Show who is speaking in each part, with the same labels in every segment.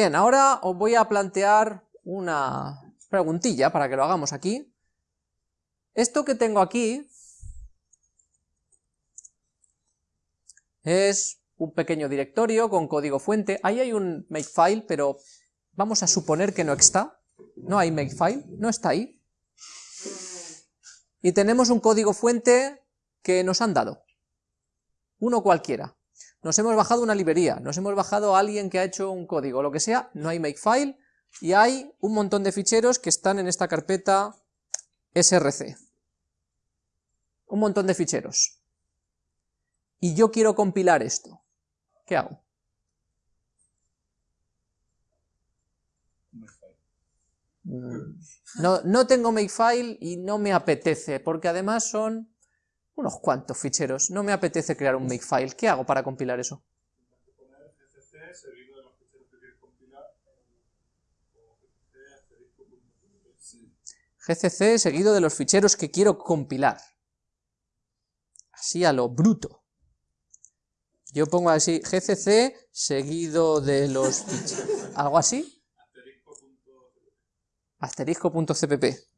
Speaker 1: Bien, ahora os voy a plantear una preguntilla para que lo hagamos aquí. Esto que tengo aquí es un pequeño directorio con código fuente. Ahí hay un makefile, pero vamos a suponer que no está. No hay makefile, no está ahí. Y tenemos un código fuente que nos han dado. Uno cualquiera. Nos hemos bajado una librería, nos hemos bajado a alguien que ha hecho un código, lo que sea, no hay makefile, y hay un montón de ficheros que están en esta carpeta src. Un montón de ficheros. Y yo quiero compilar esto. ¿Qué hago? Mm, no, no tengo makefile y no me apetece, porque además son unos cuantos ficheros. No me apetece crear un makefile. ¿Qué hago para compilar eso? GCC seguido de los ficheros que quiero compilar. Así a lo bruto. Yo pongo así, GCC seguido de los ficheros. ¿Algo así? Asterisco.cpp.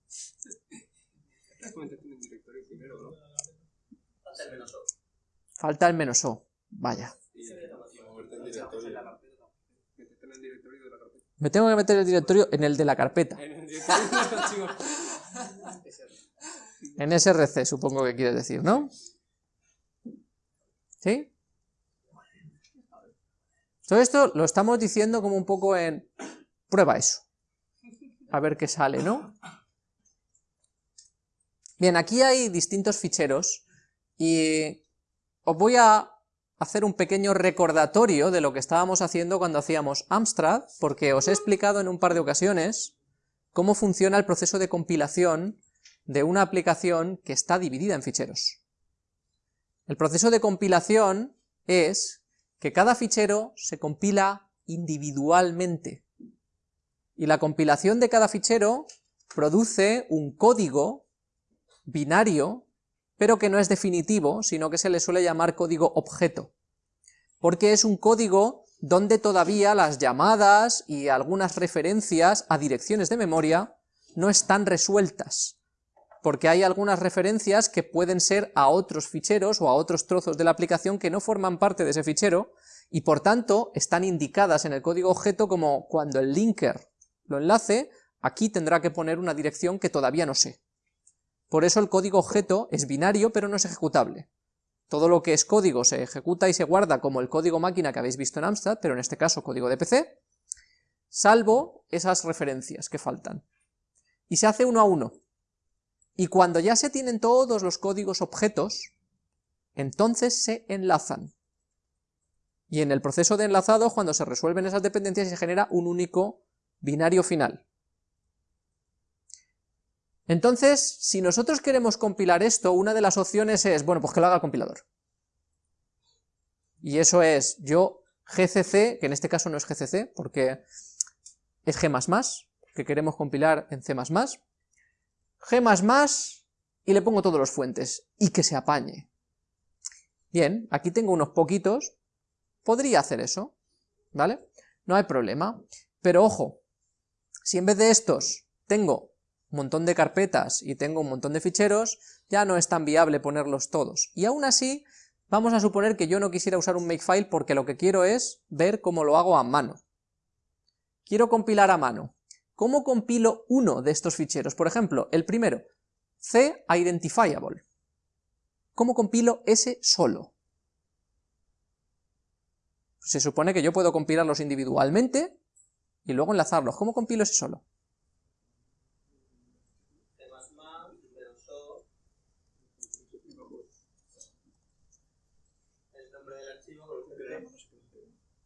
Speaker 1: Falta el menos O. Vaya. Me tengo que meter el directorio en el de la carpeta. En SRC, supongo que quieres decir, ¿no? ¿Sí? Todo esto lo estamos diciendo como un poco en... Prueba eso. A ver qué sale, ¿no? Bien, aquí hay distintos ficheros y os voy a hacer un pequeño recordatorio de lo que estábamos haciendo cuando hacíamos Amstrad, porque os he explicado en un par de ocasiones cómo funciona el proceso de compilación de una aplicación que está dividida en ficheros. El proceso de compilación es que cada fichero se compila individualmente, y la compilación de cada fichero produce un código binario pero que no es definitivo, sino que se le suele llamar código objeto, porque es un código donde todavía las llamadas y algunas referencias a direcciones de memoria no están resueltas, porque hay algunas referencias que pueden ser a otros ficheros o a otros trozos de la aplicación que no forman parte de ese fichero, y por tanto están indicadas en el código objeto como cuando el linker lo enlace, aquí tendrá que poner una dirección que todavía no sé. Por eso el código objeto es binario pero no es ejecutable. Todo lo que es código se ejecuta y se guarda como el código máquina que habéis visto en Amstrad, pero en este caso código de PC, salvo esas referencias que faltan. Y se hace uno a uno. Y cuando ya se tienen todos los códigos objetos, entonces se enlazan. Y en el proceso de enlazado, cuando se resuelven esas dependencias, se genera un único binario final. Entonces, si nosotros queremos compilar esto, una de las opciones es, bueno, pues que lo haga el compilador. Y eso es, yo gcc, que en este caso no es gcc, porque es g++, que queremos compilar en c++, g++, y le pongo todos los fuentes, y que se apañe. Bien, aquí tengo unos poquitos, podría hacer eso, ¿vale? No hay problema, pero ojo, si en vez de estos tengo montón de carpetas y tengo un montón de ficheros, ya no es tan viable ponerlos todos. Y aún así, vamos a suponer que yo no quisiera usar un makefile porque lo que quiero es ver cómo lo hago a mano. Quiero compilar a mano. ¿Cómo compilo uno de estos ficheros? Por ejemplo, el primero, C identifiable. ¿Cómo compilo ese solo? Se supone que yo puedo compilarlos individualmente y luego enlazarlos. ¿Cómo compilo ese solo?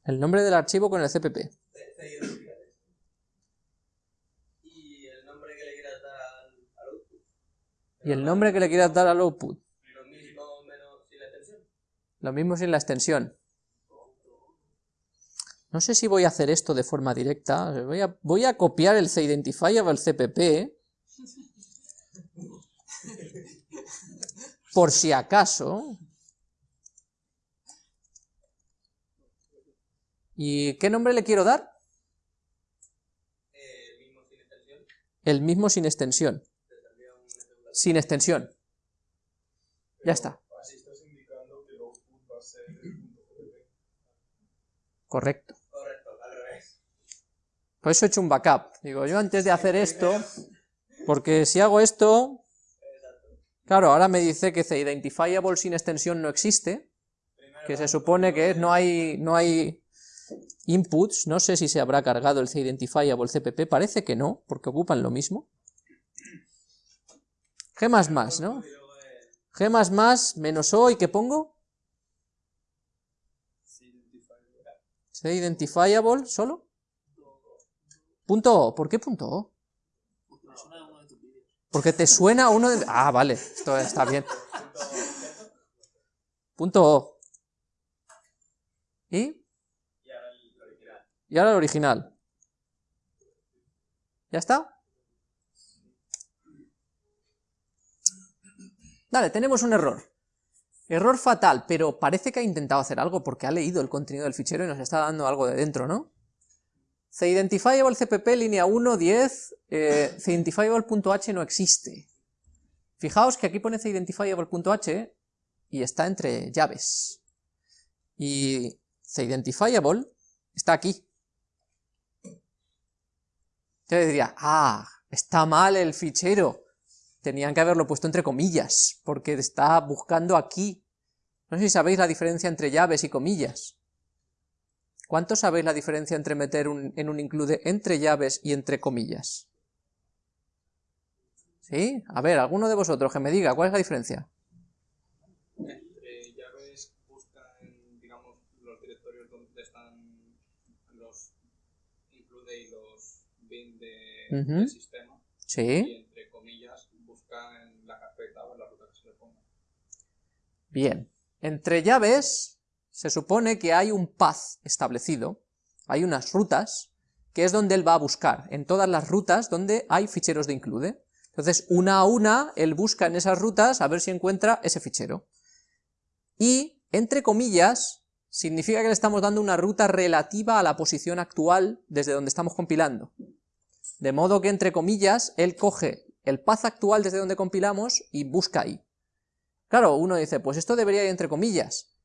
Speaker 1: El nombre del archivo con el CPP.
Speaker 2: Y el nombre que le quieras dar al output.
Speaker 1: Y el nombre que le quieras dar al output.
Speaker 2: Lo mismo menos sin la extensión.
Speaker 1: Lo mismo sin la extensión. No sé si voy a hacer esto de forma directa. Voy a, voy a copiar el CIdentifier al CPP. Por si acaso. ¿Y qué nombre le quiero dar? el mismo sin extensión. Sin extensión. Ya está.
Speaker 3: Así estás indicando que el output va a ser el punto PDP.
Speaker 1: Correcto.
Speaker 2: Correcto, al revés.
Speaker 1: Por eso he hecho un backup. Digo, yo antes de hacer esto, porque si hago esto,
Speaker 2: Exacto.
Speaker 1: claro, ahora me dice que identifiable sin extensión no existe, que se supone que
Speaker 2: lo
Speaker 1: no hay, no hay inputs, no sé si se habrá cargado el identifiable CPP, parece que no, porque ocupan lo mismo. G++, ¿no? G++ menos O, ¿y qué pongo?
Speaker 3: Sí, identifier.
Speaker 1: ¿Se identifiable solo? Punto O, ¿por qué punto O? Porque te suena uno de... Ah, vale, esto está bien. Punto O. ¿Y?
Speaker 2: Y ahora el original.
Speaker 1: ¿Ya está? Vale, tenemos un error. Error fatal, pero parece que ha intentado hacer algo porque ha leído el contenido del fichero y nos está dando algo de dentro, ¿no? CIdentifiable CPP línea 1, 10, eh, CIdentifiable.h no existe. Fijaos que aquí pone CIdentifiable.h y está entre llaves. Y CIdentifiable está aquí. Yo diría, ah, está mal el fichero. Tenían que haberlo puesto entre comillas, porque está buscando aquí. No sé si sabéis la diferencia entre llaves y comillas. ¿Cuánto sabéis la diferencia entre meter en un include entre llaves y entre comillas? ¿Sí? A ver, alguno de vosotros que me diga, ¿cuál es la diferencia?
Speaker 3: Entre llaves buscan, digamos, los directorios donde están los include y los del sistema.
Speaker 1: ¿Sí?
Speaker 3: Y entre comillas buscan la carpeta o la ruta que se le ponga.
Speaker 1: Bien. Entre llaves se supone que hay un path establecido, hay unas rutas, que es donde él va a buscar, en todas las rutas donde hay ficheros de include. Entonces, una a una, él busca en esas rutas a ver si encuentra ese fichero. Y, entre comillas, significa que le estamos dando una ruta relativa a la posición actual desde donde estamos compilando. De modo que, entre comillas, él coge el path actual desde donde compilamos y busca ahí. Claro, uno dice, pues esto debería ir entre comillas.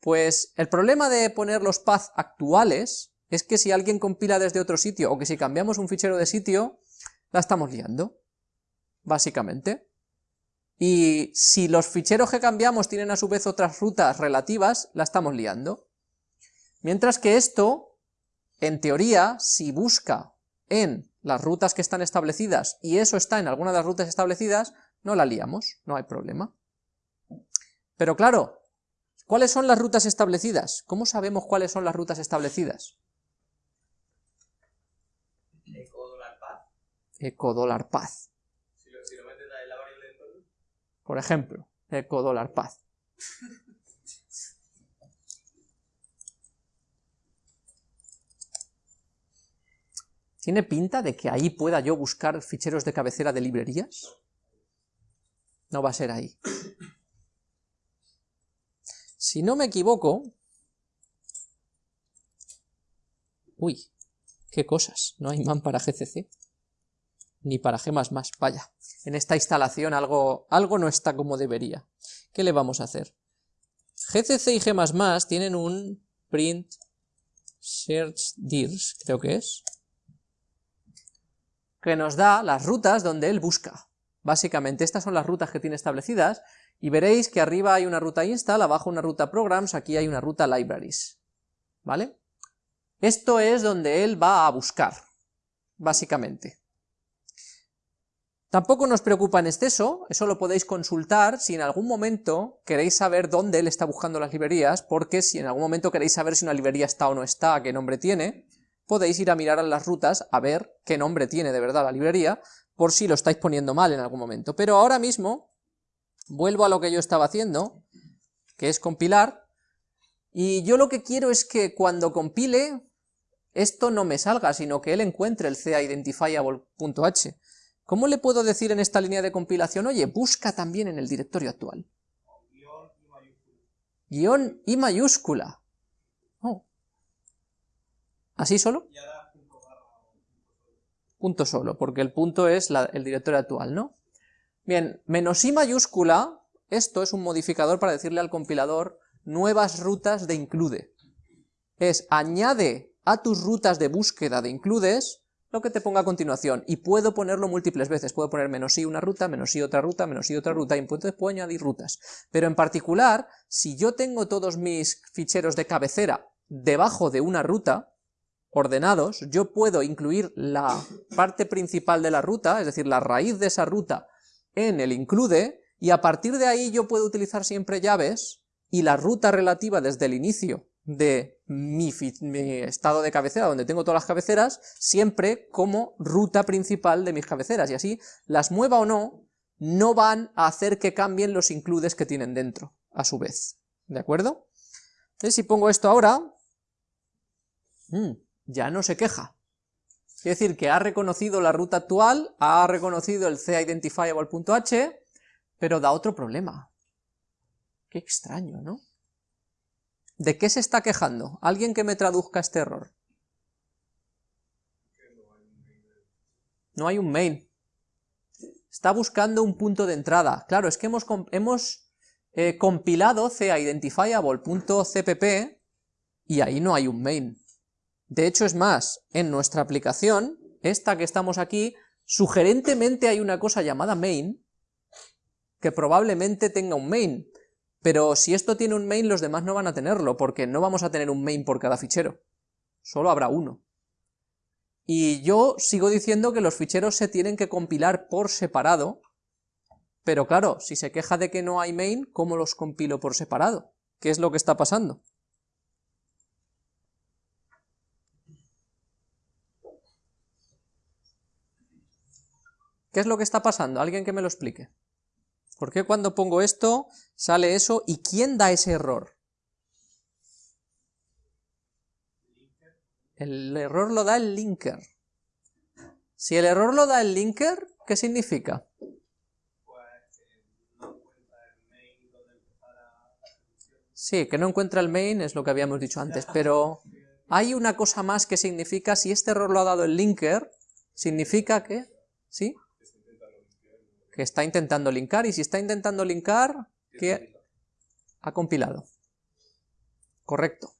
Speaker 1: Pues el problema de poner los paths actuales es que si alguien compila desde otro sitio o que si cambiamos un fichero de sitio, la estamos liando, básicamente. Y si los ficheros que cambiamos tienen a su vez otras rutas relativas, la estamos liando. Mientras que esto, en teoría, si busca en las rutas que están establecidas y eso está en alguna de las rutas establecidas, no la liamos, no hay problema. Pero claro, ¿cuáles son las rutas establecidas? ¿Cómo sabemos cuáles son las rutas establecidas?
Speaker 2: Eco dólar path.
Speaker 1: Eco dólar path,
Speaker 2: Si lo, si lo metes en la variable de entorno.
Speaker 1: por ejemplo, eco dólar path. ¿Tiene pinta de que ahí pueda yo buscar ficheros de cabecera de librerías? No va a ser ahí. Si no me equivoco... Uy, qué cosas, no hay man para GCC, ni para G++, vaya. En esta instalación algo, algo no está como debería. ¿Qué le vamos a hacer? GCC y G++ tienen un print search dirs, creo que es, que nos da las rutas donde él busca. Básicamente estas son las rutas que tiene establecidas, y veréis que arriba hay una ruta install, abajo una ruta programs, aquí hay una ruta libraries. ¿Vale? Esto es donde él va a buscar, básicamente. Tampoco nos preocupa en exceso, eso lo podéis consultar si en algún momento queréis saber dónde él está buscando las librerías, porque si en algún momento queréis saber si una librería está o no está, qué nombre tiene, podéis ir a mirar a las rutas a ver qué nombre tiene de verdad la librería, por si lo estáis poniendo mal en algún momento. Pero ahora mismo, vuelvo a lo que yo estaba haciendo, que es compilar, y yo lo que quiero es que cuando compile, esto no me salga, sino que él encuentre el CAidentifiable.h. ¿Cómo le puedo decir en esta línea de compilación, oye, busca también en el directorio actual?
Speaker 3: Guión y mayúscula.
Speaker 1: Guión y mayúscula. Oh. ¿Así solo?
Speaker 3: Punto solo.
Speaker 1: punto solo, porque el punto es la- el directorio actual, ¿no? Bien, menos i mayúscula, esto es un modificador para decirle al compilador nuevas rutas de include. Es añade a tus rutas de búsqueda de includes lo que te ponga a continuación, y puedo ponerlo múltiples veces, puedo poner menos i una ruta, menos i otra ruta, menos i otra ruta, y entonces puedo añadir rutas. Pero en particular, si yo tengo todos mis ficheros de cabecera debajo de una ruta, ordenados, yo puedo incluir la parte principal de la ruta, es decir, la raíz de esa ruta, en el include, y a partir de ahí yo puedo utilizar siempre llaves, y la ruta relativa desde el inicio de mi, estado de cabecera, donde tengo todas las cabeceras, siempre como ruta principal de mis cabeceras, y así, las mueva o no, no van a hacer que cambien los includes que tienen dentro, a su vez, ¿de acuerdo? Entonces, si pongo esto ahora, mm, ya no se queja. Quiere decir que ha reconocido la ruta actual, ha reconocido el c-identifiable.h, pero da otro problema. Qué extraño, ¿no? ¿De qué se está quejando? ¿Alguien que me traduzca este error? No hay un main. Está buscando un punto de entrada. Claro, es que hemos, hemos eh, compilado c-identifiable.cpp y ahí no hay un main. De hecho, es más, en nuestra aplicación, esta que estamos aquí, sugerentemente hay una cosa llamada main, que probablemente tenga un main, pero si esto tiene un main, los demás no van a tenerlo, porque no vamos a tener un main por cada fichero, solo habrá uno. Y yo sigo diciendo que los ficheros se tienen que compilar por separado, pero claro, si se queja de que no hay main, ¿cómo los compilo por separado? ¿Qué es lo que está pasando? ¿Qué es lo que está pasando? Alguien que me lo explique. ¿Por qué cuando pongo esto sale eso y quién da ese error? El error lo da el linker. Si el error lo da el linker, ¿qué significa? Sí, que no encuentra el main es lo que habíamos dicho antes, pero hay una cosa más que significa, si este error lo ha dado el linker, significa que, ¿sí? Que está intentando linkar, y si está intentando linkar, que ha compilado. Correcto.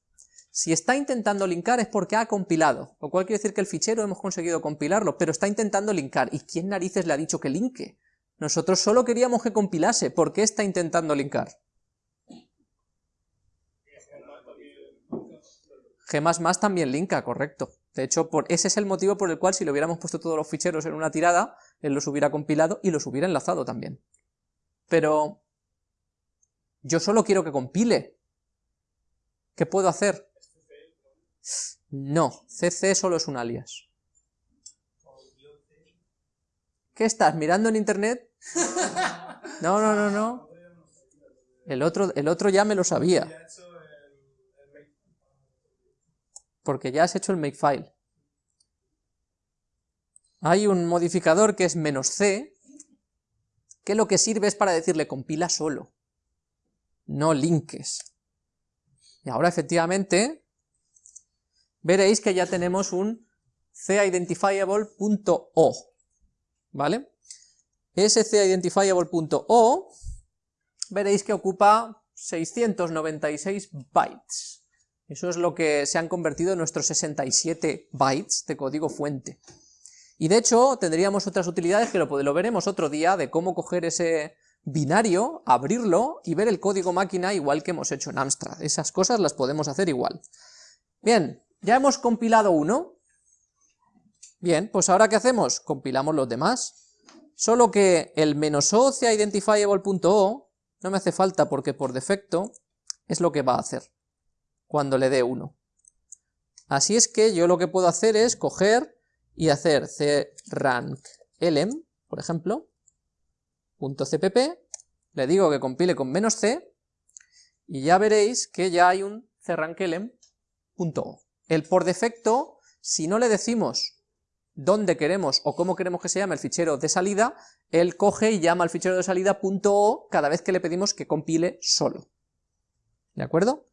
Speaker 1: Si está intentando linkar es porque ha compilado, lo cual quiere decir que el fichero hemos conseguido compilarlo, pero está intentando linkar. ¿Y quién narices le ha dicho que linke? Nosotros solo queríamos que compilase, ¿por qué está intentando linkar? G++ también linka, correcto. De hecho, por, ese es el motivo por el cual si le hubiéramos puesto todos los ficheros en una tirada, él los hubiera compilado y los hubiera enlazado también. Pero yo solo quiero que compile. ¿Qué puedo hacer? No, cc solo es un alias. ¿Qué estás, mirando en internet? No, no, no, no. El otro, el otro ya me lo sabía. Porque ya has hecho el makefile. Hay un modificador que es "-c", que lo que sirve es para decirle compila solo, no linkes. Y ahora efectivamente veréis que ya tenemos un c-identifiable.o, ¿vale? Ese c-identifiable.o veréis que ocupa 696 bytes. Eso es lo que se han convertido en nuestros 67 bytes de código fuente. Y de hecho tendríamos otras utilidades que lo, lo veremos otro día, de cómo coger ese binario, abrirlo y ver el código máquina igual que hemos hecho en Amstrad. Esas cosas las podemos hacer igual. Bien, ya hemos compilado uno. Bien, pues ahora ¿qué hacemos? Compilamos los demás. Solo que el "-o identifiable.o no me hace falta porque por defecto es lo que va a hacer cuando le dé 1. Así es que yo lo que puedo hacer es coger y hacer cranklm, por ejemplo, .cpp, le digo que compile con menos "-c", y ya veréis que ya hay un cranklm.o. El por defecto, si no le decimos dónde queremos o cómo queremos que se llame el fichero de salida, él coge y llama al fichero de salida .o cada vez que le pedimos que compile solo. ¿De acuerdo?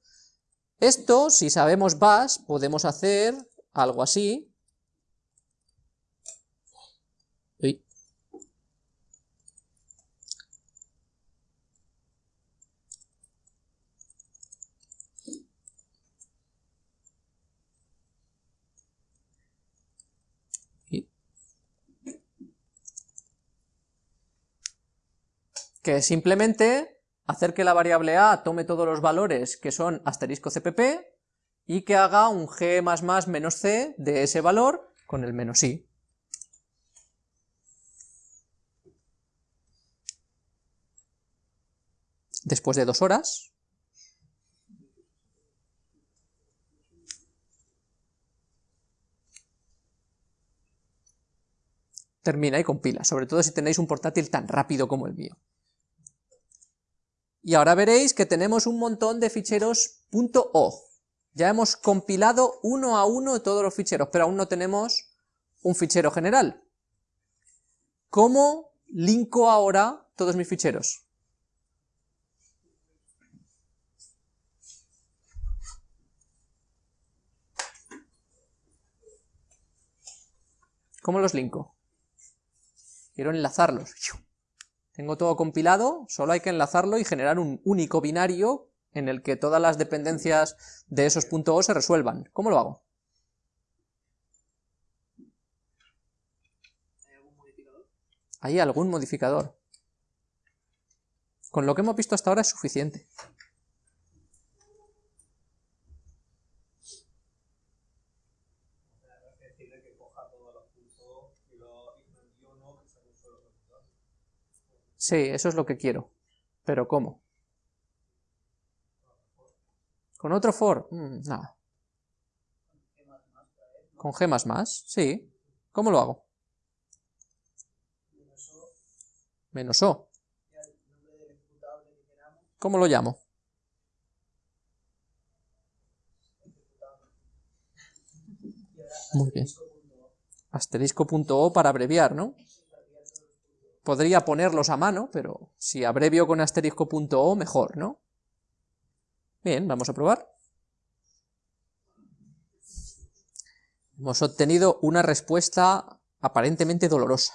Speaker 1: Esto, si sabemos bash, podemos hacer algo así. Que simplemente hacer que la variable a tome todos los valores que son asterisco cpp y que haga un g menos c de ese valor con el menos i. Después de dos horas, termina y compila, sobre todo si tenéis un portátil tan rápido como el mío. Y ahora veréis que tenemos un montón de ficheros .o. Ya hemos compilado uno a uno todos los ficheros, pero aún no tenemos un fichero general. ¿Cómo linko ahora todos mis ficheros? ¿Cómo los linko? Quiero enlazarlos. Tengo todo compilado, solo hay que enlazarlo y generar un único binario en el que todas las dependencias de esos .o se resuelvan. ¿Cómo lo hago? ¿Hay algún modificador? Con lo que hemos visto hasta ahora es suficiente. Sí, eso es lo que quiero. Pero ¿cómo? ¿Con otro for? Mm, nada. ¿Con G++? Sí. ¿Cómo lo hago? Menos O. ¿Cómo lo llamo? Muy bien. Asterisco.o para abreviar, ¿no? Podría ponerlos a mano, pero si abrevio con asterisco.o, mejor, ¿no? Bien, vamos a probar. Hemos obtenido una respuesta aparentemente dolorosa.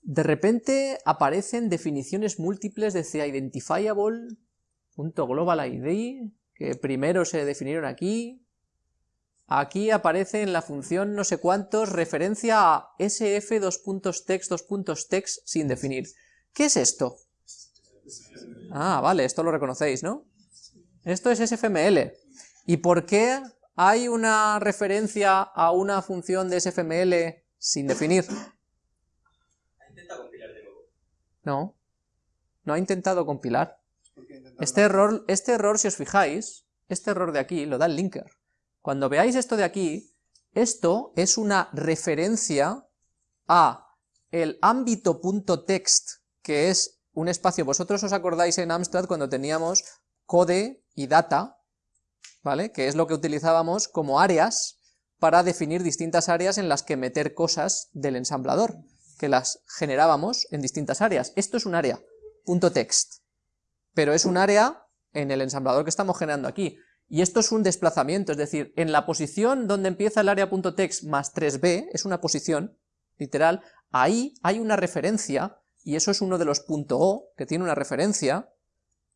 Speaker 1: De repente aparecen definiciones múltiples de CIdentifiable.globalID, que primero se definieron aquí, Aquí aparece en la función no sé cuántos referencia a sf2.text sin definir. ¿Qué es esto? Ah, vale, esto lo reconocéis, ¿no? Esto es sfml. ¿Y por qué hay una referencia a una función de sfml sin definir?
Speaker 2: compilar de nuevo?
Speaker 1: No, no ha intentado compilar. Este error, este error, si os fijáis, este error de aquí lo da el linker. Cuando veáis esto de aquí, esto es una referencia a el ámbito.text, que es un espacio, vosotros os acordáis en Amstrad cuando teníamos code y data, ¿vale? Que es lo que utilizábamos como áreas para definir distintas áreas en las que meter cosas del ensamblador, que las generábamos en distintas áreas. Esto es un área, punto .text, pero es un área en el ensamblador que estamos generando aquí. Y esto es un desplazamiento, es decir, en la posición donde empieza el área.text más 3b, es una posición, literal, ahí hay una referencia, y eso es uno de los .o, que tiene una referencia,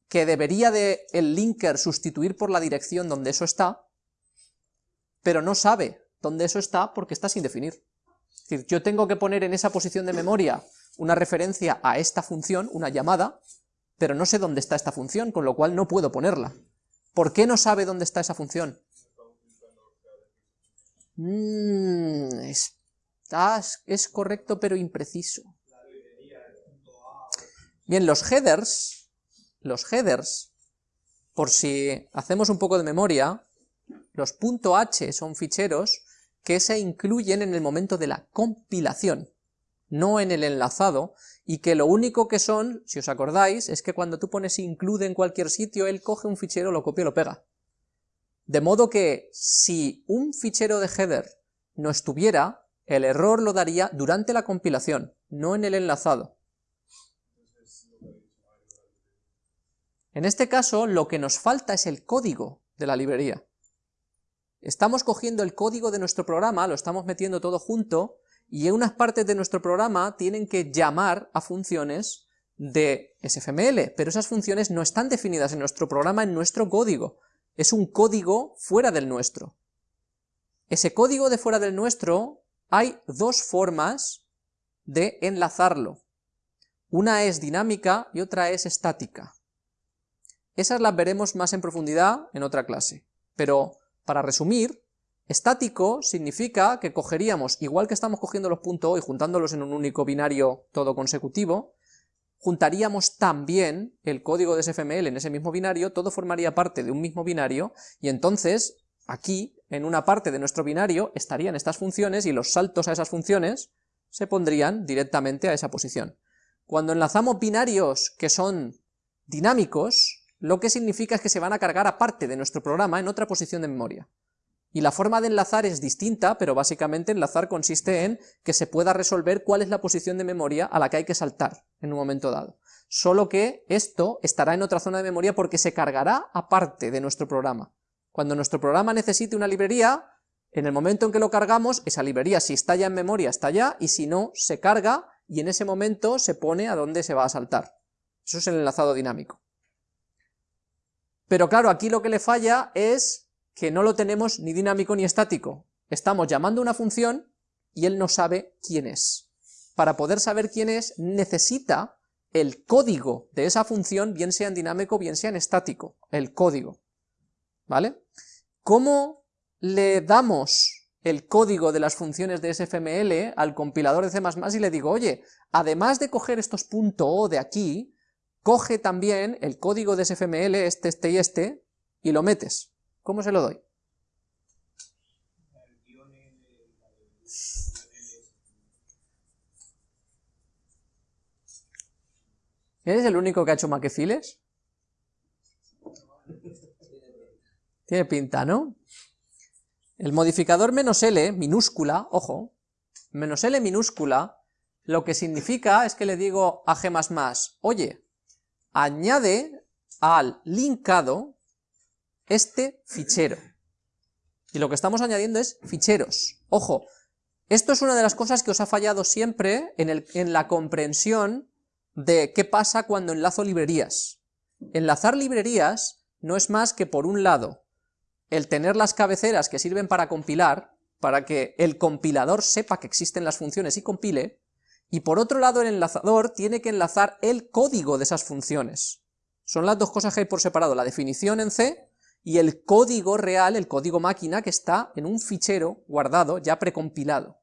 Speaker 1: que debería de el linker sustituir por la dirección donde eso está, pero no sabe dónde eso está porque está sin definir. Es decir, yo tengo que poner en esa posición de memoria una referencia a esta función, una llamada, pero no sé dónde está esta función, con lo cual no puedo ponerla. ¿Por qué no sabe dónde está esa función? Mm, es correcto pero impreciso. Bien, los headers, los headers, por si hacemos un poco de memoria, los .h son ficheros que se incluyen en el momento de la compilación, no en el enlazado, y que lo único que son, si os acordáis, es que cuando tú pones include en cualquier sitio, él coge un fichero, lo copia y lo pega. De modo que si un fichero de header no estuviera, el error lo daría durante la compilación, no en el enlazado. En este caso, lo que nos falta es el código de la librería. Estamos cogiendo el código de nuestro programa, lo estamos metiendo todo junto, y unas partes de nuestro programa tienen que llamar a funciones de SFML, pero esas funciones no están definidas en nuestro programa, en nuestro código, es un código fuera del nuestro. ese código de fuera del nuestro, hay dos formas de enlazarlo. Una es dinámica y otra es estática. Esas las veremos más en profundidad en otra clase, pero para resumir, estático significa que cogeríamos, igual que estamos cogiendo los puntos y juntándolos en un único binario todo consecutivo, juntaríamos también el código de SFML en ese mismo binario, todo formaría parte de un mismo binario, y entonces aquí, en una parte de nuestro binario, estarían estas funciones y los saltos a esas funciones se pondrían directamente a esa posición. Cuando enlazamos binarios que son dinámicos, lo que significa es que se van a cargar aparte de nuestro programa en otra posición de memoria. Y la forma de enlazar es distinta, pero básicamente enlazar consiste en que se pueda resolver cuál es la posición de memoria a la que hay que saltar en un momento dado. Solo que esto estará en otra zona de memoria porque se cargará aparte de nuestro programa. Cuando nuestro programa necesite una librería, en el momento en que lo cargamos, esa librería si está ya en memoria está ya, y si no, se carga y en ese momento se pone a dónde se va a saltar. Eso es el enlazado dinámico. Pero claro, aquí lo que le falla es que no lo tenemos ni dinámico ni estático. Estamos llamando una función y él no sabe quién es. Para poder saber quién es, necesita el código de esa función, bien sea en dinámico, bien sea en estático, el código. ¿Vale? ¿Cómo le damos el código de las funciones de SFML al compilador de C++ y le digo, oye, además de coger estos .o de aquí, coge también el código de SFML, este, este y este, y lo metes. ¿Cómo se lo doy? ¿Eres el único que ha hecho maquefiles? Tiene pinta, ¿no? El modificador menos "-l", minúscula, ojo, menos "-l" minúscula, lo que significa es que le digo a G++, oye, añade al linkado este fichero. Y lo que estamos añadiendo es ficheros. Ojo, esto es una de las cosas que os ha fallado siempre en, el, en la comprensión de qué pasa cuando enlazo librerías. Enlazar librerías no es más que, por un lado, el tener las cabeceras que sirven para compilar, para que el compilador sepa que existen las funciones y compile, y por otro lado el enlazador tiene que enlazar el código de esas funciones. Son las dos cosas que hay por separado, la definición en C y el código real, el código máquina que está en un fichero guardado, ya precompilado.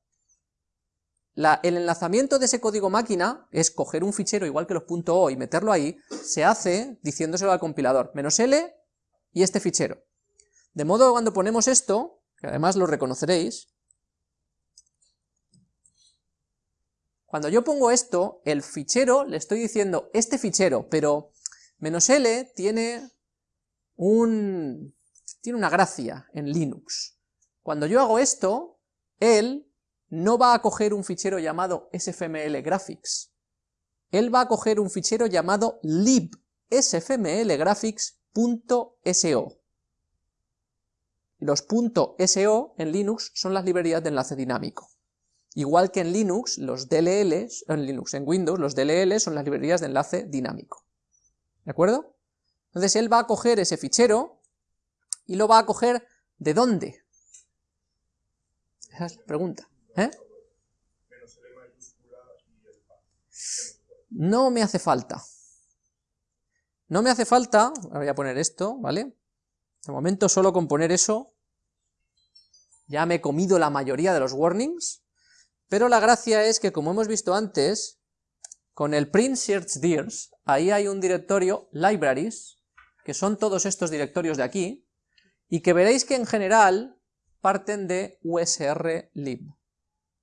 Speaker 1: el enlazamiento de ese código máquina es coger un fichero igual que los .o y meterlo ahí, se hace diciéndoselo al compilador, menos "-l" y este fichero. De modo que cuando ponemos esto, que además lo reconoceréis, cuando yo pongo esto, el fichero, le estoy diciendo este fichero, pero menos "-l" tiene, un, tiene una gracia en Linux. Cuando yo hago esto, él no va a coger un fichero llamado sfmlgraphics, él va a coger un fichero llamado libsfmlgraphics.so. Los .so en Linux son las librerías de enlace dinámico. Igual que en Linux, los DLLs, en Linux, en Windows, los DLL son las librerías de enlace dinámico. ¿De acuerdo? Entonces él va a coger ese fichero y lo va a coger ¿de dónde? Esa es la pregunta. ¿eh? No me hace falta. No me hace falta, voy a poner esto, ¿vale? De momento solo con poner eso ya me he comido la mayoría de los warnings, pero la gracia es que como hemos visto antes, con el print search dirs, ahí hay un directorio libraries, que son todos estos directorios de aquí, y que veréis que en general parten de usrlib.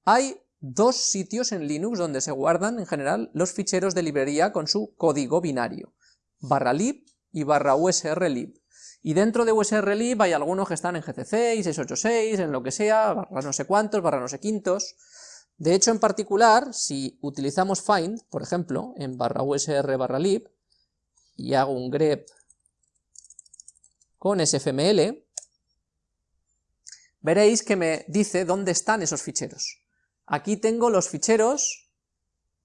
Speaker 1: Hay dos sitios en Linux donde se guardan en general los ficheros de librería con su código binario, barra lib y barra usrlib. Y dentro de usrlib hay algunos que están en GCC, y 686, en lo que sea, barra no sé cuántos, barra no sé quintos. De hecho, en particular, si utilizamos find, por ejemplo, en barra usr barra lib, y hago un grep con sfml, veréis que me dice dónde están esos ficheros. Aquí tengo los ficheros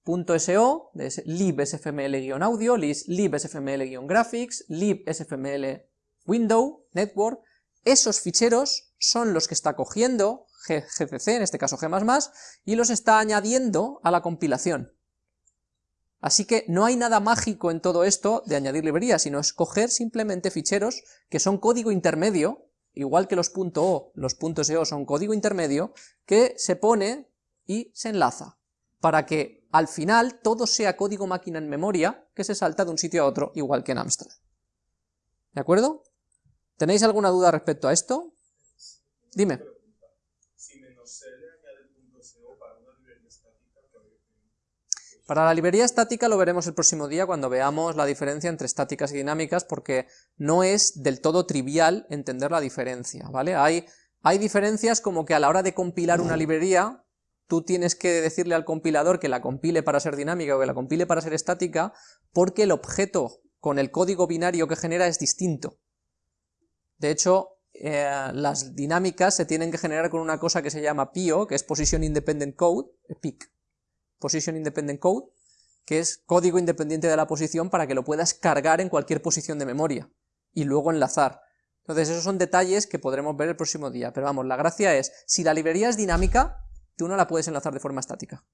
Speaker 1: .so, libsfml-audio, libsfml-graphics, libsfml window, network, esos ficheros son los que está cogiendo GCC, en este caso G++, y los está añadiendo a la compilación. Así que no hay nada mágico en todo esto de añadir librerías, sino escoger simplemente ficheros que son código intermedio, igual que los .o, los .so son código intermedio, que se pone y se enlaza, para que al final todo sea código máquina en memoria que se salta de un sitio a otro, igual que en Amstrad. ¿De acuerdo? ¿Tenéis alguna duda respecto a esto? Dime. Para la librería estática lo veremos el próximo día cuando veamos la diferencia entre estáticas y dinámicas, porque no es del todo trivial entender la diferencia, ¿vale? Hay, hay diferencias como que a la hora de compilar una librería, tú tienes que decirle al compilador que la compile para ser dinámica o que la compile para ser estática, porque el objeto con el código binario que genera es distinto. De hecho, eh, las dinámicas se tienen que generar con una cosa que se llama PIO, que es Position Independent Code, PIC, Position Independent Code, que es código independiente de la posición para que lo puedas cargar en cualquier posición de memoria, y luego enlazar. Entonces esos son detalles que podremos ver el próximo día, pero vamos, la gracia es, si la librería es dinámica, tú no la puedes enlazar de forma estática,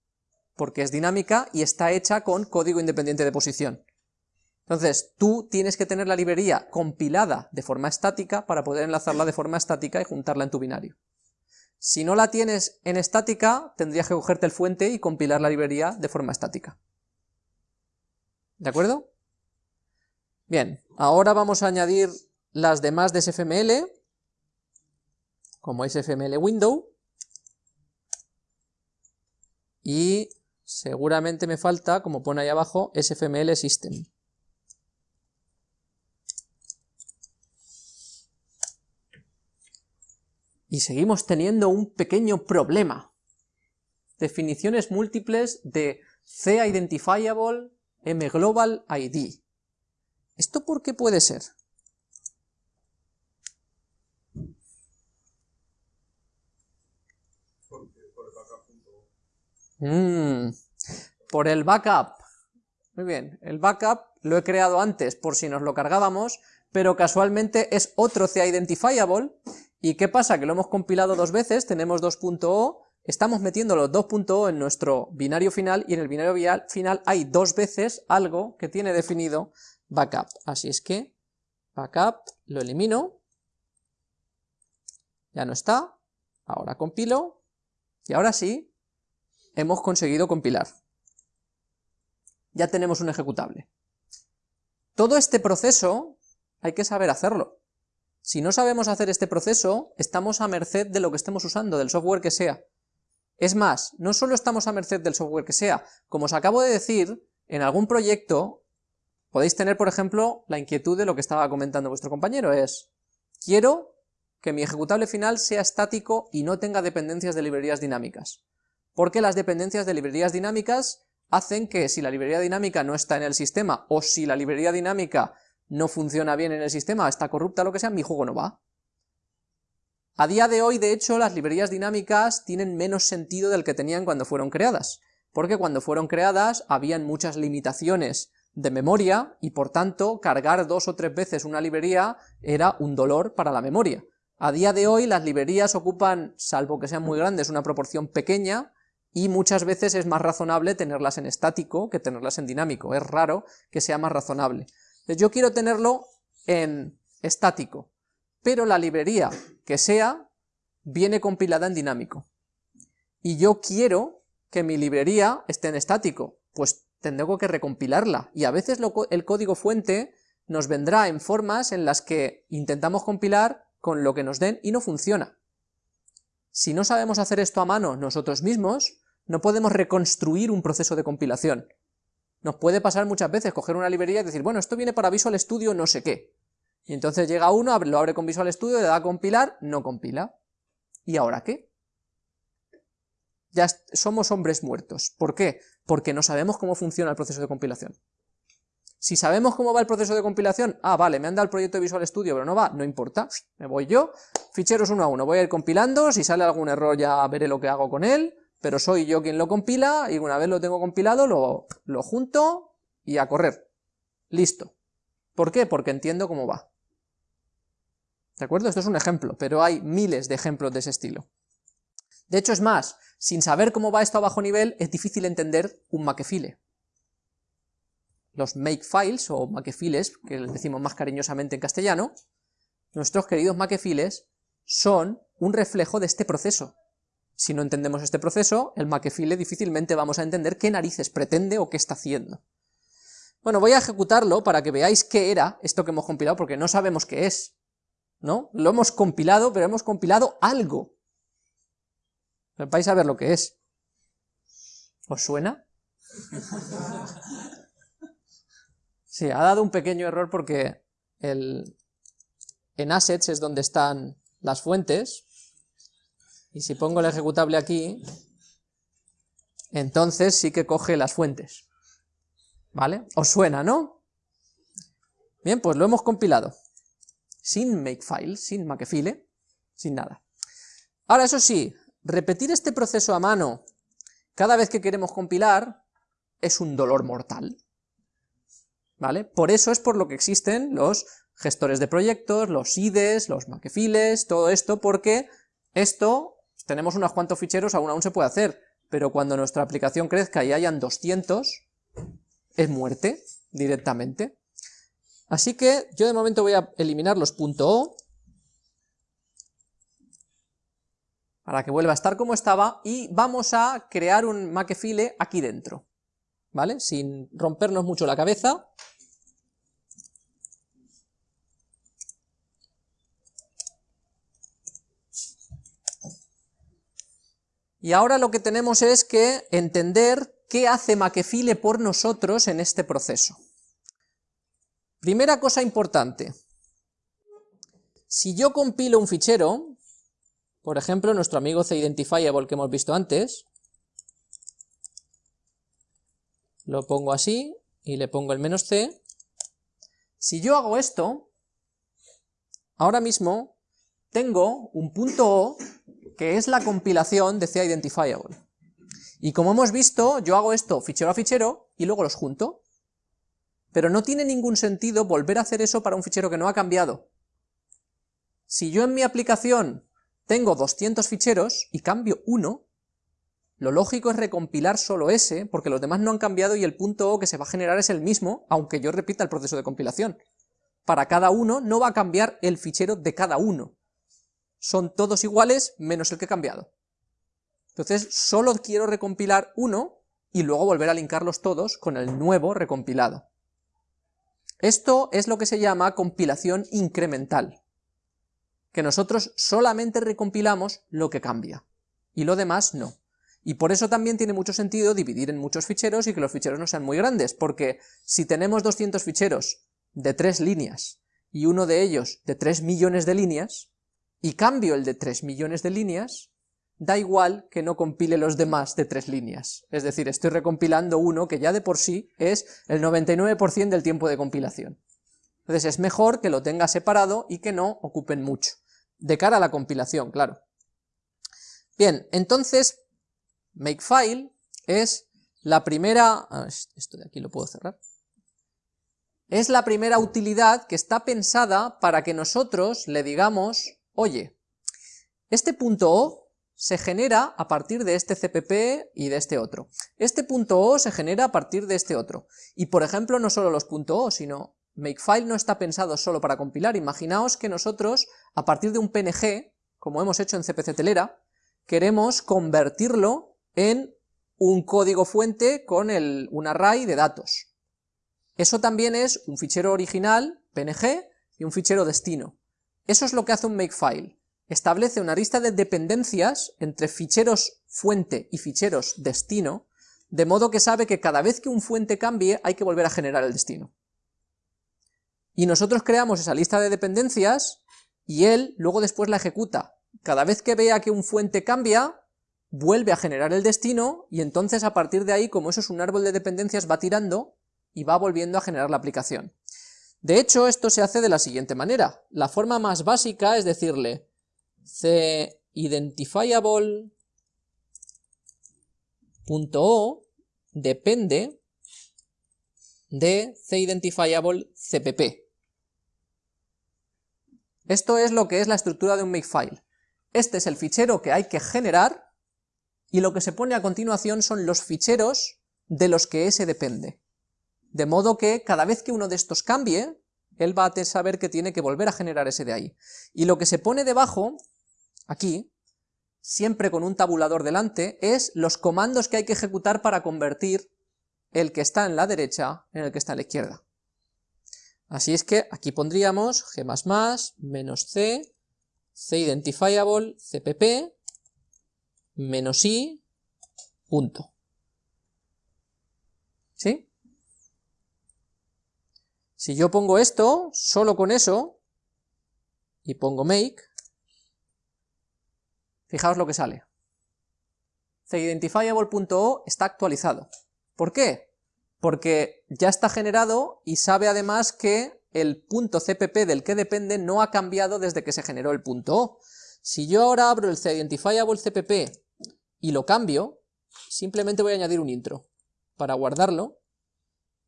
Speaker 1: porque es dinámica y está hecha con código independiente de posición. Entonces, tú tienes que tener la librería compilada de forma estática para poder enlazarla de forma estática y juntarla en tu binario. Si no la tienes en estática, tendrías que cogerte el fuente y compilar la librería de forma estática. ¿De acuerdo? Bien, ahora vamos a añadir las demás de SFML, como SFML Window, y seguramente me falta, como pone ahí abajo, SFML System. Y seguimos teniendo un pequeño problema. Definiciones múltiples de C-Identifiable M-Global ID. ¿Esto por qué puede ser? Mm, por el backup. Muy bien, el backup lo he creado antes por si nos lo cargábamos, pero casualmente es otro C-Identifiable ¿Y qué pasa? Que lo hemos compilado dos veces, tenemos 2.o, estamos metiendo los 2.o en nuestro binario final, y en el binario final hay dos veces algo que tiene definido backup. Así es que, backup, lo elimino, ya no está, ahora compilo, y ahora sí, hemos conseguido compilar. Ya tenemos un ejecutable. Todo este proceso hay que saber hacerlo. Si no sabemos hacer este proceso, estamos a merced de lo que estemos usando, del software que sea. Es más, no solo estamos a merced del software que sea, como os acabo de decir, en algún proyecto podéis tener, por ejemplo, la inquietud de lo que estaba comentando vuestro compañero, es, quiero que mi ejecutable final sea estático y no tenga dependencias de librerías dinámicas, porque las dependencias de librerías dinámicas hacen que si la librería dinámica no está en el sistema, o si la librería dinámica no funciona bien en el sistema, está corrupta, lo que sea, mi juego no va. A día de hoy, de hecho, las librerías dinámicas tienen menos sentido del que tenían cuando fueron creadas, porque cuando fueron creadas habían muchas limitaciones de memoria, y por tanto, cargar dos o tres veces una librería era un dolor para la memoria. A día de hoy las librerías ocupan, salvo que sean muy grandes, una proporción pequeña, y muchas veces es más razonable tenerlas en estático que tenerlas en dinámico, es raro que sea más razonable yo quiero tenerlo en estático, pero la librería que sea viene compilada en dinámico. Y yo quiero que mi librería esté en estático, pues tengo que recompilarla, y a veces el código fuente nos vendrá en formas en las que intentamos compilar con lo que nos den y no funciona. Si no sabemos hacer esto a mano nosotros mismos, no podemos reconstruir un proceso de compilación. Nos puede pasar muchas veces coger una librería y decir, bueno, esto viene para Visual Studio no sé qué. Y entonces llega uno, lo abre con Visual Studio, le da a compilar, no compila. ¿Y ahora qué? Ya somos hombres muertos. ¿Por qué? Porque no sabemos cómo funciona el proceso de compilación. Si sabemos cómo va el proceso de compilación, ah, vale, me han dado el proyecto de Visual Studio, pero no va, no importa, me voy yo, ficheros uno a uno, voy a ir compilando, si sale algún error ya veré lo que hago con él, pero soy yo quien lo compila y una vez lo tengo compilado lo, lo junto y a correr. Listo. ¿Por qué? Porque entiendo cómo va. ¿De acuerdo? Esto es un ejemplo, pero hay miles de ejemplos de ese estilo. De hecho, es más, sin saber cómo va esto a bajo nivel, es difícil entender un makefile. Los makefiles, o makefiles, que les decimos más cariñosamente en castellano, nuestros queridos makefiles, son un reflejo de este proceso. Si no entendemos este proceso, el makefile difícilmente vamos a entender qué narices pretende o qué está haciendo. Bueno, voy a ejecutarlo para que veáis qué era esto que hemos compilado, porque no sabemos qué es, ¿no? Lo hemos compilado, pero hemos compilado algo. Vais a ver lo que es. ¿Os suena? Sí, ha dado un pequeño error porque el, en assets es donde están las fuentes, y si pongo el ejecutable aquí, entonces sí que coge las fuentes. ¿Vale? ¿Os suena, no? Bien, pues lo hemos compilado. Sin makefile, sin makefile, sin nada. Ahora, eso sí, repetir este proceso a mano cada vez que queremos compilar es un dolor mortal. ¿Vale? Por eso es por lo que existen los gestores de proyectos, los IDEs, los makefiles, todo esto, porque esto, tenemos unos cuantos ficheros, aún aún se puede hacer, pero cuando nuestra aplicación crezca y hayan 200, es muerte, directamente. Así que yo de momento voy a eliminar los .o, para que vuelva a estar como estaba, y vamos a crear un makefile aquí dentro, ¿vale? Sin rompernos mucho la cabeza, Y ahora lo que tenemos es que entender qué hace Makefile por nosotros en este proceso. Primera cosa importante. Si yo compilo un fichero, por ejemplo, nuestro amigo CIdentifiable que hemos visto antes, lo pongo así, y le pongo el menos c, si yo hago esto, ahora mismo tengo un punto O que es la compilación de CIdentifiable. Y como hemos visto, yo hago esto fichero a fichero y luego los junto. Pero no tiene ningún sentido volver a hacer eso para un fichero que no ha cambiado. Si yo en mi aplicación tengo 200 ficheros y cambio uno, lo lógico es recompilar solo ese, porque los demás no han cambiado y el punto O que se va a generar es el mismo, aunque yo repita el proceso de compilación. Para cada uno no va a cambiar el fichero de cada uno, son todos iguales menos el que he cambiado. Entonces solo quiero recompilar uno y luego volver a linkarlos todos con el nuevo recompilado. Esto es lo que se llama compilación incremental, que nosotros solamente recompilamos lo que cambia, y lo demás no. Y por eso también tiene mucho sentido dividir en muchos ficheros y que los ficheros no sean muy grandes, porque si tenemos 200 ficheros de 3 líneas y uno de ellos de 3 millones de líneas, y cambio el de 3 millones de líneas, da igual que no compile los demás de 3 líneas. Es decir, estoy recompilando uno que ya de por sí es el 99% del tiempo de compilación. Entonces es mejor que lo tenga separado y que no ocupen mucho. De cara a la compilación, claro. Bien, entonces, makefile es la primera... esto de aquí lo puedo cerrar. Es la primera utilidad que está pensada para que nosotros le digamos oye, este punto O se genera a partir de este CPP y de este otro. Este punto O se genera a partir de este otro. Y por ejemplo, no solo los .o, sino Makefile no está pensado solo para compilar. Imaginaos que nosotros, a partir de un PNG, como hemos hecho en CPC Telera, queremos convertirlo en un código fuente con un array de datos. Eso también es un fichero original, PNG, y un fichero destino. Eso es lo que hace un makefile. Establece una lista de dependencias entre ficheros fuente y ficheros destino, de modo que sabe que cada vez que un fuente cambie hay que volver a generar el destino. Y nosotros creamos esa lista de dependencias y él luego después la ejecuta. Cada vez que vea que un fuente cambia, vuelve a generar el destino y entonces a partir de ahí, como eso es un árbol de dependencias, va tirando y va volviendo a generar la aplicación. De hecho, esto se hace de la siguiente manera. La forma más básica es decirle cIdentifiable.o depende de cIdentifiable.cpp. Esto es lo que es la estructura de un makefile. Este es el fichero que hay que generar, y lo que se pone a continuación son los ficheros de los que ese depende. De modo que cada vez que uno de estos cambie, él va a saber que tiene que volver a generar ese de ahí. Y lo que se pone debajo, aquí, siempre con un tabulador delante, es los comandos que hay que ejecutar para convertir el que está en la derecha en el que está en la izquierda. Así es que aquí pondríamos g++, menos c, c-identifiable, cpp, menos i, punto. ¿Sí? Si yo pongo esto, solo con eso, y pongo make, fijaos lo que sale. CIdentifiable.o está actualizado. ¿Por qué? Porque ya está generado y sabe además que el punto CPP del que depende no ha cambiado desde que se generó el punto O. Si yo ahora abro el CIdentifiable CPP y lo cambio, simplemente voy a añadir un intro para guardarlo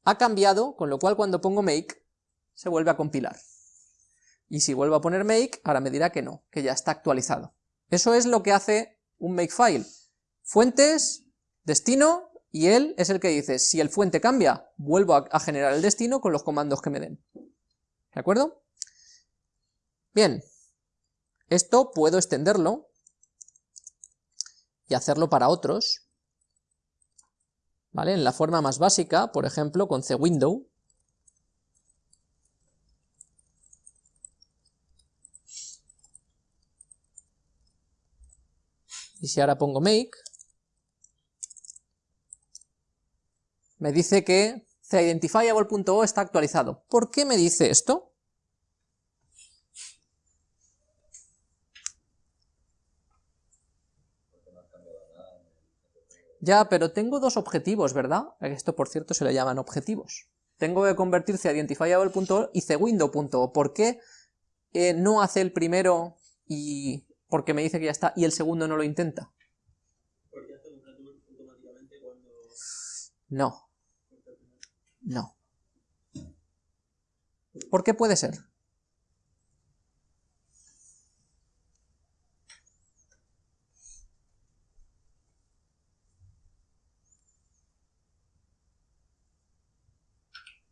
Speaker 1: ha cambiado, con lo cual cuando pongo make, se vuelve a compilar. Y si vuelvo a poner make, ahora me dirá que no, que ya está actualizado. Eso es lo que hace un makefile. Fuentes, destino, y él es el que dice, si el fuente cambia, vuelvo a, generar el destino con los comandos que me den. ¿De acuerdo? Bien, esto puedo extenderlo y hacerlo para otros, ¿vale? En la forma más básica, por ejemplo, con cwindow, y si ahora pongo make, me dice que CIdentifiable.o está actualizado. ¿Por qué me dice esto? Ya, pero tengo dos objetivos, ¿verdad? Esto, por cierto, se le llaman objetivos. Tengo que convertirse a identifiable.o y cwindow.o. ¿Por qué eh, no hace el primero y porque me dice que ya está y el segundo no lo intenta?
Speaker 2: Porque hace un automáticamente cuando...
Speaker 1: No. No. ¿Por qué puede ser?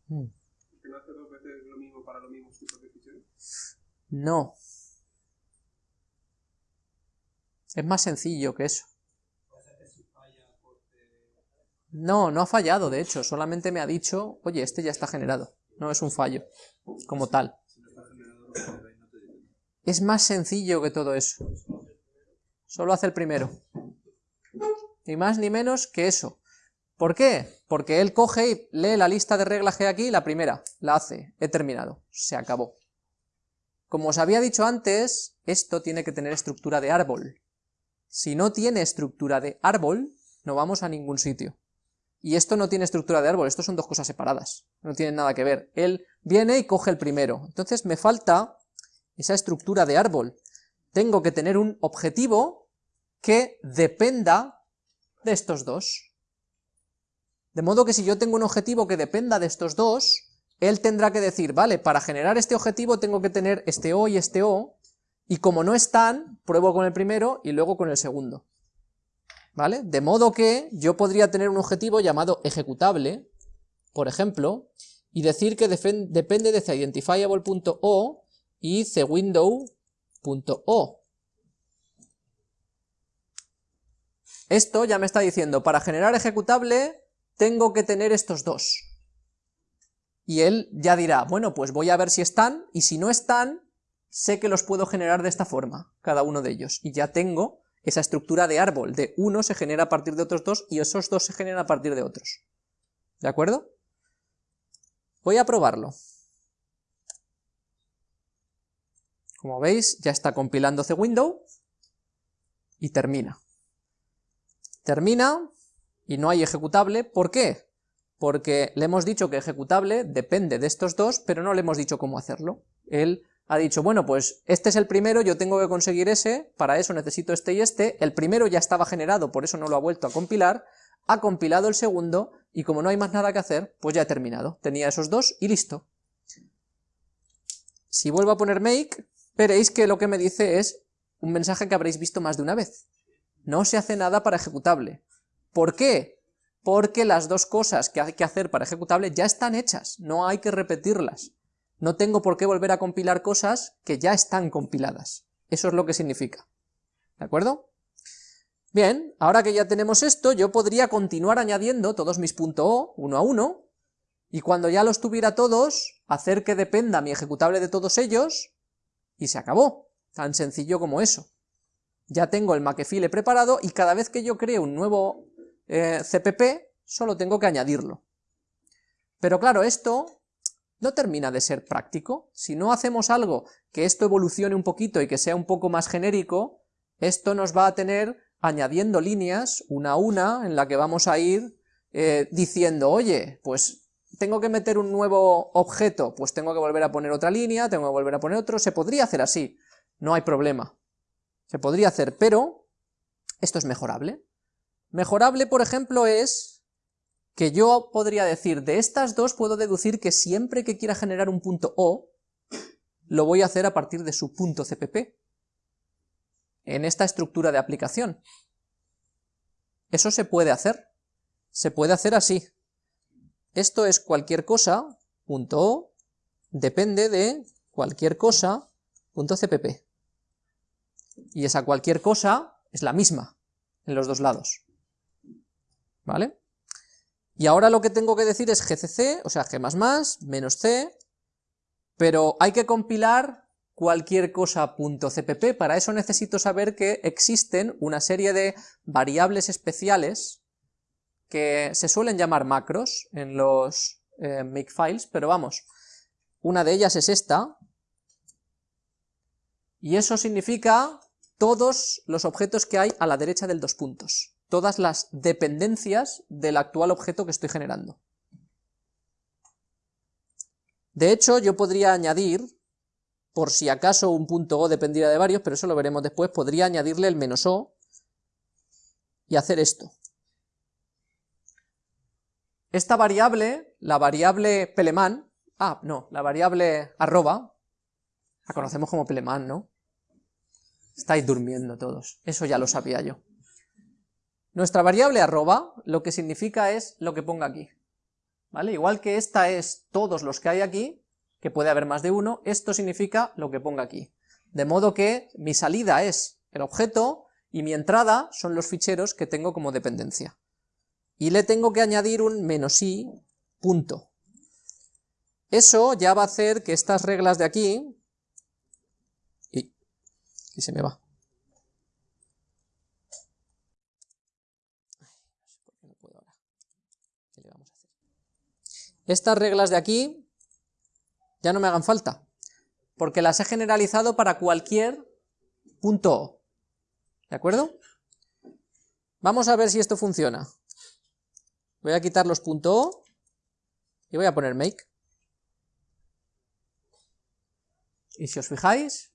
Speaker 1: Mm.
Speaker 3: ¿Que no hace dos veces lo mismo para los mismos tipos de ficheros?
Speaker 1: No. Es más sencillo que eso. No, no ha fallado, de hecho, solamente me ha dicho, oye, este ya está generado, no es un fallo, como tal. Es más sencillo que todo eso. Solo hace el primero. Ni más ni menos que eso. ¿Por qué? Porque él coge y lee la lista de reglas que aquí, la primera, la hace, he terminado, se acabó. Como os había dicho antes, esto tiene que tener estructura de árbol. Si no tiene estructura de árbol, no vamos a ningún sitio. Y esto no tiene estructura de árbol, esto son dos cosas separadas, no tienen nada que ver. Él viene y coge el primero, entonces me falta esa estructura de árbol. Tengo que tener un objetivo que dependa de estos dos. De modo que si yo tengo un objetivo que dependa de estos dos, él tendrá que decir, vale, para generar este objetivo tengo que tener este O y este O, y como no están, pruebo con el primero y luego con el segundo. ¿vale? De modo que yo podría tener un objetivo llamado ejecutable, por ejemplo, y decir que depende de CIdentifiable.o y CWindow.o. Esto ya me está diciendo, para generar ejecutable tengo que tener estos dos. Y él ya dirá, bueno, pues voy a ver si están, y si no están, sé que los puedo generar de esta forma, cada uno de ellos, y ya tengo esa estructura de árbol, de uno se genera a partir de otros dos y esos dos se generan a partir de otros. ¿De acuerdo? Voy a probarlo. Como veis, ya está compilando window y termina. Termina y no hay ejecutable. ¿Por qué? Porque le hemos dicho que ejecutable depende de estos dos, pero no le hemos dicho cómo hacerlo. Él ha dicho, bueno, pues este es el primero, yo tengo que conseguir ese, para eso necesito este y este, el primero ya estaba generado, por eso no lo ha vuelto a compilar, ha compilado el segundo, y como no hay más nada que hacer, pues ya he terminado. Tenía esos dos y listo. Si vuelvo a poner make, veréis que lo que me dice es un mensaje que habréis visto más de una vez. No se hace nada para ejecutable. ¿Por qué? Porque las dos cosas que hay que hacer para ejecutable ya están hechas, no hay que repetirlas. No tengo por qué volver a compilar cosas que ya están compiladas. Eso es lo que significa. ¿De acuerdo? Bien, ahora que ya tenemos esto, yo podría continuar añadiendo todos mis .o uno a uno, y cuando ya los tuviera todos, hacer que dependa mi ejecutable de todos ellos, y se acabó. Tan sencillo como eso. Ya tengo el Makefile preparado, y cada vez que yo cree un nuevo eh, CPP, solo tengo que añadirlo. Pero claro, esto no termina de ser práctico. Si no hacemos algo que esto evolucione un poquito y que sea un poco más genérico, esto nos va a tener añadiendo líneas una a una en la que vamos a ir eh, diciendo, oye, pues tengo que meter un nuevo objeto, pues tengo que volver a poner otra línea, tengo que volver a poner otro, se podría hacer así, no hay problema. Se podría hacer, pero esto es mejorable. Mejorable, por ejemplo, es que yo podría decir, de estas dos puedo deducir que siempre que quiera generar un punto O, lo voy a hacer a partir de su punto CPP en esta estructura de aplicación. Eso se puede hacer, se puede hacer así. Esto es cualquier cosa, punto .o, depende de cualquier cosa, punto. Y esa cualquier cosa es la misma en los dos lados. ¿Vale? Y ahora lo que tengo que decir es gcc, o sea, g++, menos c, pero hay que compilar cualquier cosa .cpp, para eso necesito saber que existen una serie de variables especiales que se suelen llamar macros en los eh, makefiles, pero vamos, una de ellas es esta, y eso significa todos los objetos que hay a la derecha del dos puntos, todas las dependencias del actual objeto que estoy generando. De hecho, yo podría añadir por si acaso un punto O dependiera de varios, pero eso lo veremos después, podría añadirle el menos O y hacer esto. Esta variable, la variable peleman, ah, no, la variable arroba, la conocemos como peleman, ¿no? Estáis durmiendo todos, eso ya lo sabía yo. Nuestra variable arroba lo que significa es lo que ponga aquí, ¿vale? Igual que esta es todos los que hay aquí, que puede haber más de uno, esto significa lo que ponga aquí. De modo que mi salida es el objeto y mi entrada son los ficheros que tengo como dependencia. Y le tengo que añadir un menos i punto. Eso ya va a hacer que estas reglas de aquí... Y, y se me va. Estas reglas de aquí ya no me hagan falta, porque las he generalizado para cualquier punto O, ¿de acuerdo? Vamos a ver si esto funciona. Voy a quitar los punto .o y voy a poner make. Y si os fijáis,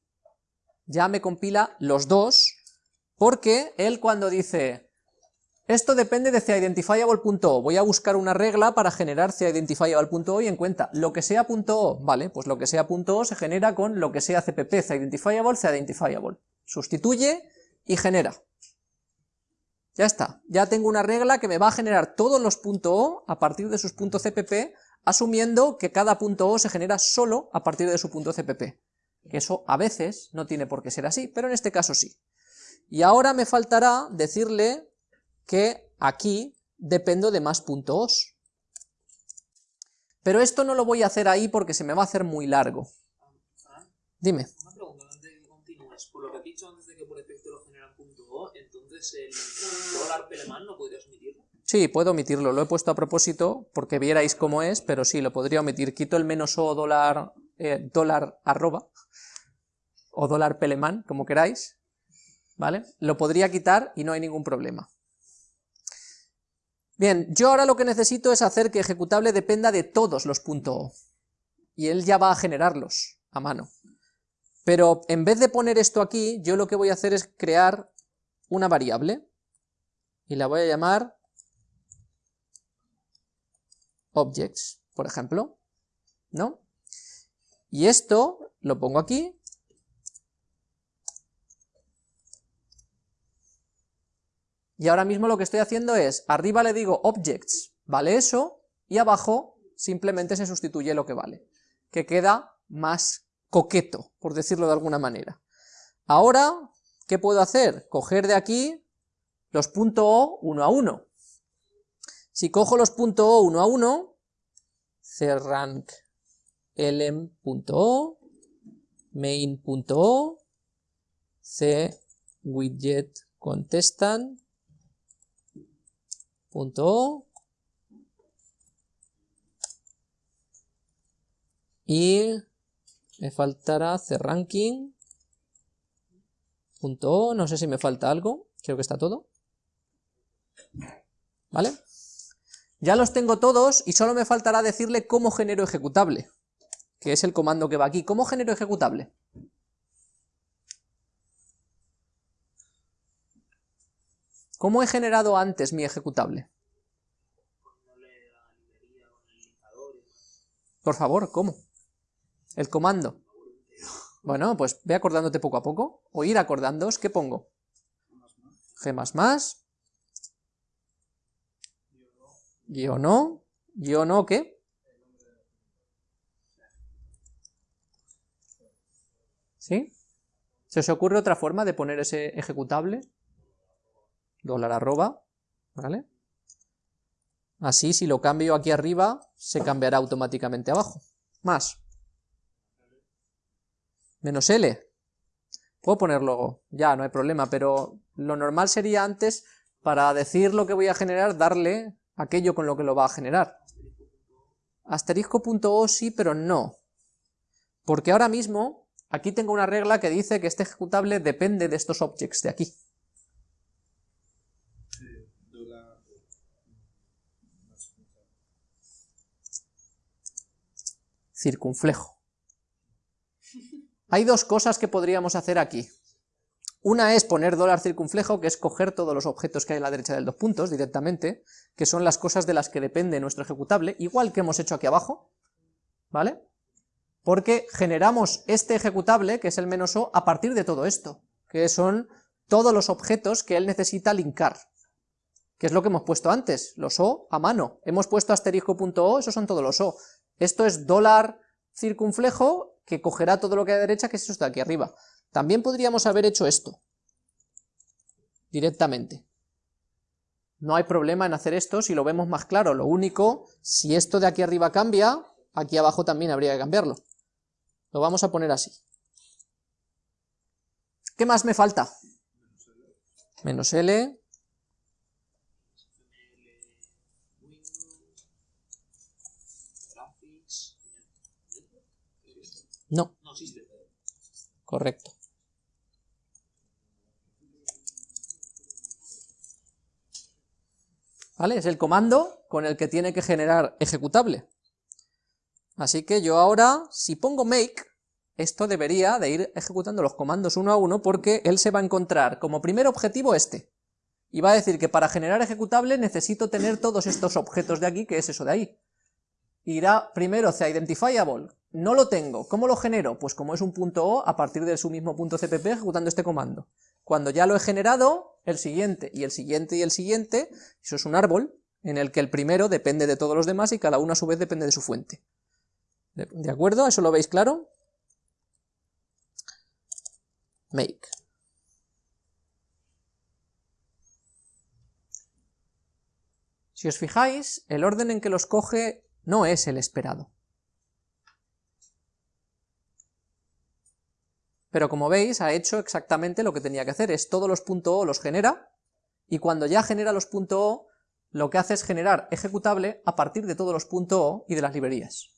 Speaker 1: ya me compila los dos, porque él cuando dice esto depende de CIdentifiable.o. Voy a buscar una regla para generar CIdentifiable.o y en cuenta lo que sea .o, vale, pues lo que sea .o se genera con lo que sea CPP, CIdentifiable, CIdentifiable. Sustituye y genera. Ya está, ya tengo una regla que me va a generar todos los .o a partir de sus .cpp, asumiendo que cada .o se genera solo a partir de su .cpp. Que eso a veces no tiene por qué ser así, pero en este caso sí. Y ahora me faltará decirle que aquí dependo de más puntos. Pero esto no lo voy a hacer ahí porque se me va a hacer muy largo. Dime.
Speaker 2: Una pregunta antes de que continúes. Por lo que has dicho antes de que por defecto lo generan punto .o, entonces el dólar peleman no podrías omitirlo.
Speaker 1: Sí, puedo omitirlo, lo he puesto a propósito porque vierais cómo es, pero sí, lo podría omitir. Quito el menos o dólar, eh, dólar arroba, o dólar peleman, como queráis, ¿vale? Lo podría quitar y no hay ningún problema. Bien, yo ahora lo que necesito es hacer que ejecutable dependa de todos los .o, y él ya va a generarlos a mano. Pero en vez de poner esto aquí, yo lo que voy a hacer es crear una variable, y la voy a llamar objects, por ejemplo, ¿no? Y esto lo pongo aquí, Y ahora mismo lo que estoy haciendo es, arriba le digo objects, vale eso, y abajo simplemente se sustituye lo que vale, que queda más coqueto, por decirlo de alguna manera. Ahora, ¿qué puedo hacer? Coger de aquí los .o uno a uno. Si cojo los .o uno a uno, crank lm.o, main.o, c widget contestan.o y me faltará cranking.o, no sé si me falta algo, creo que está todo. ¿Vale? Ya los tengo todos y solo me faltará decirle cómo genero ejecutable, que es el comando que va aquí. ¿Cómo genero ejecutable? ¿Cómo he generado antes mi ejecutable? Por favor, ¿cómo? El comando. Bueno, pues ve acordándote poco a poco, o ir acordándoos, ¿qué pongo? G++, Guión no. Guión no, ¿qué? ¿Sí? ¿Se os ocurre otra forma de poner ese ejecutable? Dólar arroba, ¿vale? Así, si lo cambio aquí arriba, se cambiará automáticamente abajo. Más. Menos L. Puedo ponerlo ya, no hay problema, pero lo normal sería antes, para decir lo que voy a generar, darle aquello con lo que lo va a generar. Asterisco.o sí, pero no. Porque ahora mismo, aquí tengo una regla que dice que este ejecutable depende de estos objects de aquí. Circunflejo. Hay dos cosas que podríamos hacer aquí. Una es poner dólar circunflejo, que es coger todos los objetos que hay a la derecha del dos puntos directamente, que son las cosas de las que depende nuestro ejecutable, igual que hemos hecho aquí abajo, ¿vale? Porque generamos este ejecutable, que es el menos o, a partir de todo esto, que son todos los objetos que él necesita linkar, que es lo que hemos puesto antes, los o a mano. Hemos puesto asterisco.o, esos son todos los o. Esto es dólar circunflejo, que cogerá todo lo que hay a derecha, que es esto de aquí arriba. También podríamos haber hecho esto, directamente. No hay problema en hacer esto si lo vemos más claro, lo único, si esto de aquí arriba cambia, aquí abajo también habría que cambiarlo. Lo vamos a poner así. ¿Qué más me falta? Menos L. No. Correcto. ¿vale? Es el comando con el que tiene que generar ejecutable. Así que yo ahora, si pongo make, esto debería de ir ejecutando los comandos uno a uno porque él se va a encontrar como primer objetivo este. Y va a decir que para generar ejecutable necesito tener todos estos objetos de aquí, que es eso de ahí. Irá primero hacia identifiable, no lo tengo, ¿cómo lo genero? Pues como es un punto O, a partir de su mismo punto CPP ejecutando este comando. Cuando ya lo he generado, el siguiente, y el siguiente, y el siguiente, eso es un árbol, en el que el primero depende de todos los demás y cada uno a su vez depende de su fuente. ¿De, acuerdo? ¿Eso lo veis claro? Make. Si os fijáis, el orden en que los coge no es el esperado. pero como veis ha hecho exactamente lo que tenía que hacer, es todos los .o los genera, y cuando ya genera los .o, lo que hace es generar ejecutable a partir de todos los .o y de las librerías.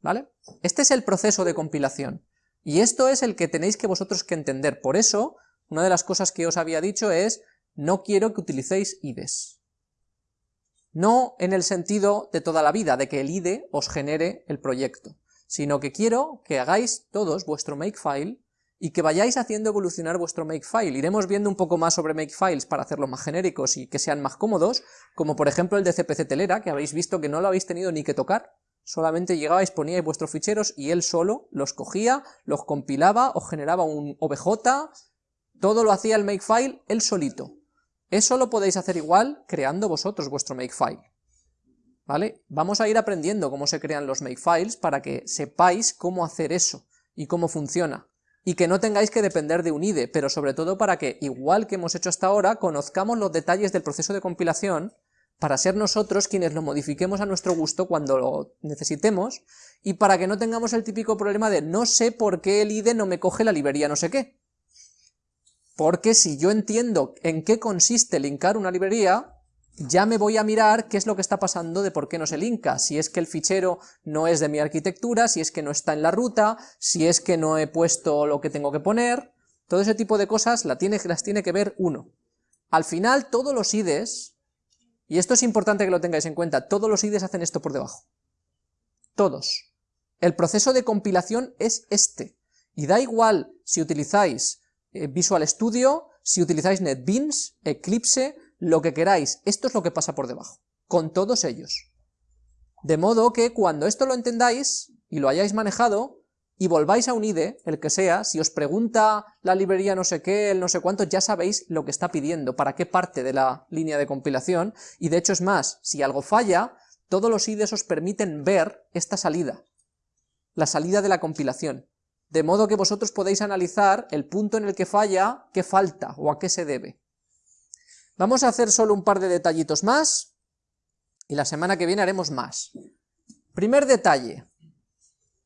Speaker 1: ¿Vale? Este es el proceso de compilación, y esto es el que tenéis que vosotros que entender, por eso, una de las cosas que os había dicho es, no quiero que utilicéis IDEs. No en el sentido de toda la vida, de que el IDE os genere el proyecto, sino que quiero que hagáis todos vuestro makefile y que vayáis haciendo evolucionar vuestro makefile. Iremos viendo un poco más sobre makefiles para hacerlos más genéricos y que sean más cómodos, como por ejemplo el de CPC Telera, que habéis visto que no lo habéis tenido ni que tocar, solamente llegabais, poníais vuestros ficheros y él solo los cogía, los compilaba, os generaba un OBJ, todo lo hacía el makefile él solito. Eso lo podéis hacer igual creando vosotros vuestro makefile. ¿Vale? Vamos a ir aprendiendo cómo se crean los makefiles para que sepáis cómo hacer eso y cómo funciona. Y que no tengáis que depender de un IDE, pero sobre todo para que, igual que hemos hecho hasta ahora, conozcamos los detalles del proceso de compilación para ser nosotros quienes lo modifiquemos a nuestro gusto cuando lo necesitemos, y para que no tengamos el típico problema de no sé por qué el IDE no me coge la librería no sé qué. Porque si yo entiendo en qué consiste linkar una librería, ya me voy a mirar qué es lo que está pasando de por qué no se linka, si es que el fichero no es de mi arquitectura, si es que no está en la ruta, si es que no he puesto lo que tengo que poner, todo ese tipo de cosas las tiene, que ver uno. Al final todos los IDEs y esto es importante que lo tengáis en cuenta, todos los IDEs hacen esto por debajo. Todos. El proceso de compilación es este. Y da igual si utilizáis Visual Studio, si utilizáis NetBeans, Eclipse, lo que queráis, esto es lo que pasa por debajo, con todos ellos. De modo que cuando esto lo entendáis y lo hayáis manejado, y volváis a un IDE, el que sea, si os pregunta la librería no sé qué, el no sé cuánto, ya sabéis lo que está pidiendo, para qué parte de la línea de compilación, y de hecho es más, si algo falla, todos los IDEs os permiten ver esta salida, la salida de la compilación, de modo que vosotros podéis analizar el punto en el que falla, qué falta o a qué se debe. Vamos a hacer solo un par de detallitos más, y la semana que viene haremos más. Primer detalle,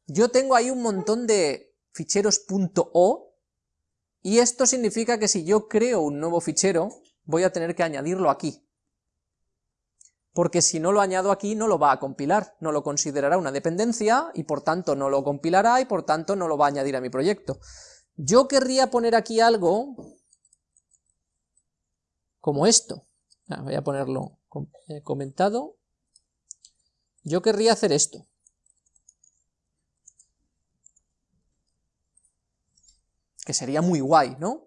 Speaker 1: yo tengo ahí un montón de ficheros .o, y esto significa que si yo creo un nuevo fichero, voy a tener que añadirlo aquí. Porque si no lo añado aquí, no lo va a compilar, no lo considerará una dependencia, y por tanto no lo compilará, y por tanto no lo va a añadir a mi proyecto. Yo querría poner aquí algo como esto. Ah, voy a ponerlo eh, comentado. Yo querría hacer esto. que sería muy guay, ¿no?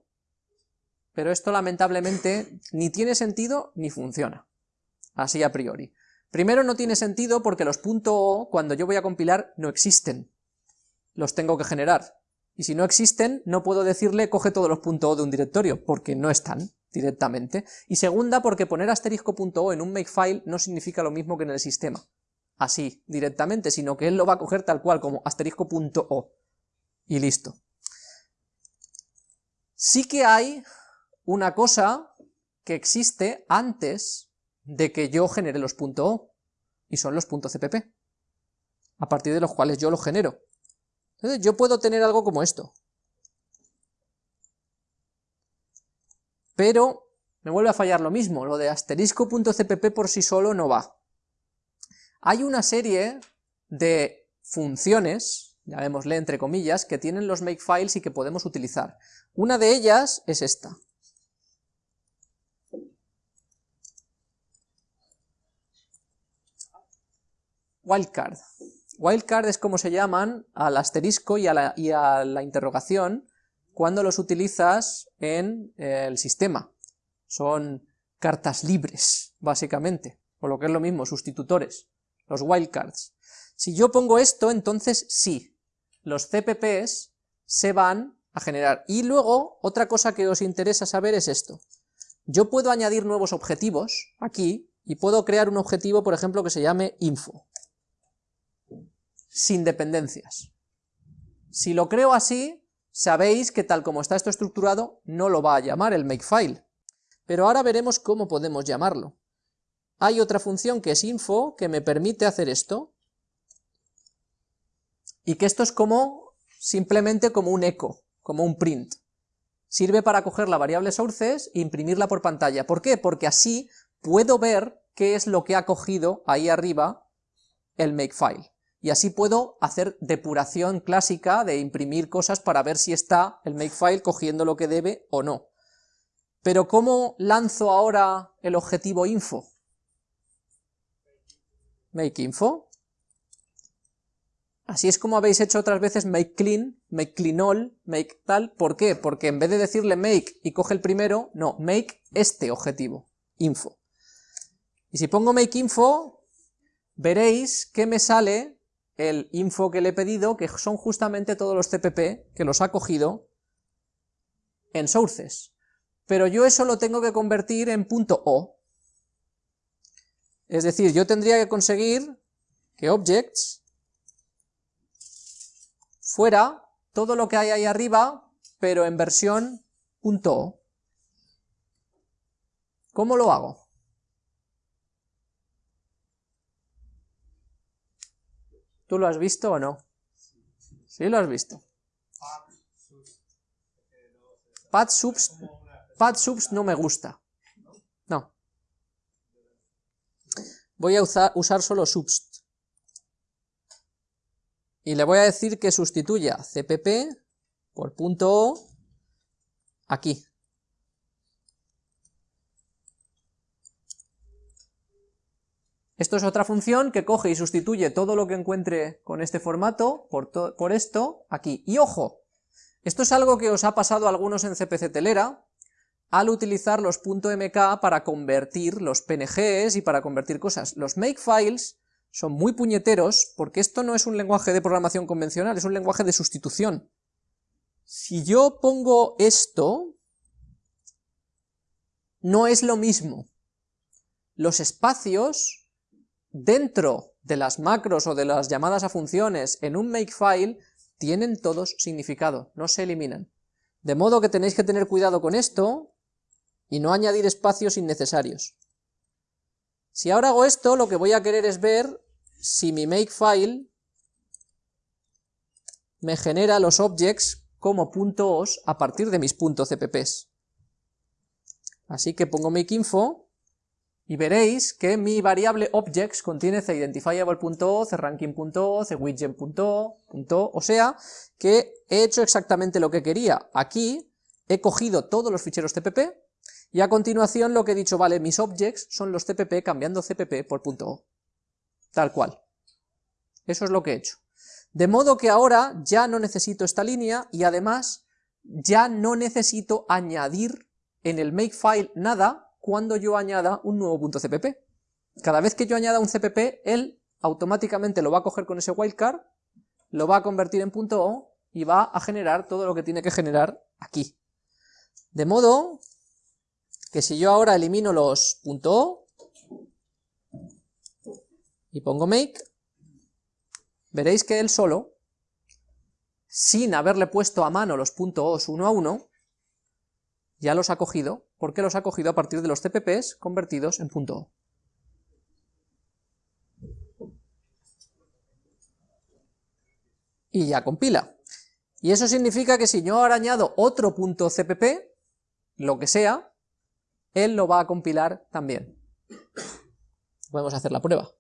Speaker 1: Pero esto lamentablemente ni tiene sentido ni funciona, así a priori. Primero no tiene sentido porque los .o cuando yo voy a compilar no existen, los tengo que generar, y si no existen no puedo decirle coge todos los .o de un directorio, porque no están directamente, y segunda porque poner asterisco.o en un makefile no significa lo mismo que en el sistema, así, directamente, sino que él lo va a coger tal cual como asterisco.o, y listo. Sí que hay una cosa que existe antes de que yo genere los .o, y son los .cpp, a partir de los cuales yo los genero. Entonces yo puedo tener algo como esto. Pero me vuelve a fallar lo mismo, lo de asterisco.cpp por sí solo no va. Hay una serie de funciones, llamémosle entre comillas, que tienen los makefiles y que podemos utilizar. Una de ellas es esta. Wildcard. Wildcard es como se llaman al asterisco y a, la, interrogación cuando los utilizas en eh, el sistema. Son cartas libres, básicamente, o lo que es lo mismo, sustitutores, los wildcards. Si yo pongo esto, entonces sí, los CPPs se van a generar. Y luego, otra cosa que os interesa saber es esto. Yo puedo añadir nuevos objetivos aquí, y puedo crear un objetivo, por ejemplo, que se llame info, sin dependencias. Si lo creo así, sabéis que tal como está esto estructurado, no lo va a llamar el makefile. Pero ahora veremos cómo podemos llamarlo. Hay otra función que es info, que me permite hacer esto, y que esto es como, simplemente como un eco, como un print. Sirve para coger la variable sources e imprimirla por pantalla. ¿Por qué? Porque así puedo ver qué es lo que ha cogido ahí arriba el makefile. Y así puedo hacer depuración clásica de imprimir cosas para ver si está el makefile cogiendo lo que debe o no. Pero ¿cómo lanzo ahora el objetivo info? Make info, Así es como habéis hecho otras veces make clean, make clean all, make tal. ¿Por qué? Porque en vez de decirle make y coge el primero, no, make este objetivo, info. Y si pongo make info, veréis que me sale el info que le he pedido, que son justamente todos los CPP que los ha cogido en sources. pero yo eso lo tengo que convertir en punto .o. Es decir, yo tendría que conseguir que objects fuera todo lo que hay ahí arriba, pero en versión .o. ¿Cómo lo hago? ¿Tú lo has visto o no? Sí, lo has visto. Pad subs, subs no me gusta. No. Voy a usar, usar solo subst. Y le voy a decir que sustituya cpp por punto .o aquí. Esto es otra función que coge y sustituye todo lo que encuentre con este formato por, por esto aquí. Y ojo, esto es algo que os ha pasado a algunos en CPC Telera, al utilizar los .mk para convertir los PNGs y para convertir cosas. Los makefiles son muy puñeteros porque esto no es un lenguaje de programación convencional, es un lenguaje de sustitución. Si yo pongo esto, no es lo mismo. Los espacios dentro de las macros o de las llamadas a funciones en un makefile tienen todos significado, no se eliminan. De modo que tenéis que tener cuidado con esto y no añadir espacios innecesarios. Si ahora hago esto, lo que voy a querer es ver si mi makefile me genera los objects como .os a partir de mis .cpps. Así que pongo makeinfo y veréis que mi variable objects contiene cIdentifiable.o, cRanking.o, cWidget.o, o sea, que he hecho exactamente lo que quería. Aquí he cogido todos los ficheros cpp, y a continuación lo que he dicho, vale, mis objects son los cpp cambiando cpp por .o. Tal cual. Eso es lo que he hecho. De modo que ahora ya no necesito esta línea, y además ya no necesito añadir en el makefile nada, cuando yo añada un nuevo punto .cpp. Cada vez que yo añada un CPP, él automáticamente lo va a coger con ese wildcard, lo va a convertir en punto .o y va a generar todo lo que tiene que generar aquí. De modo que si yo ahora elimino los .o y pongo make, veréis que él solo, sin haberle puesto a mano los .os uno a uno, ya los ha cogido, porque los ha cogido a partir de los CPPs convertidos en .o. Y ya compila. Y eso significa que si yo ahora añado otro punto .cpp, lo que sea, él lo va a compilar también. Podemos hacer la prueba.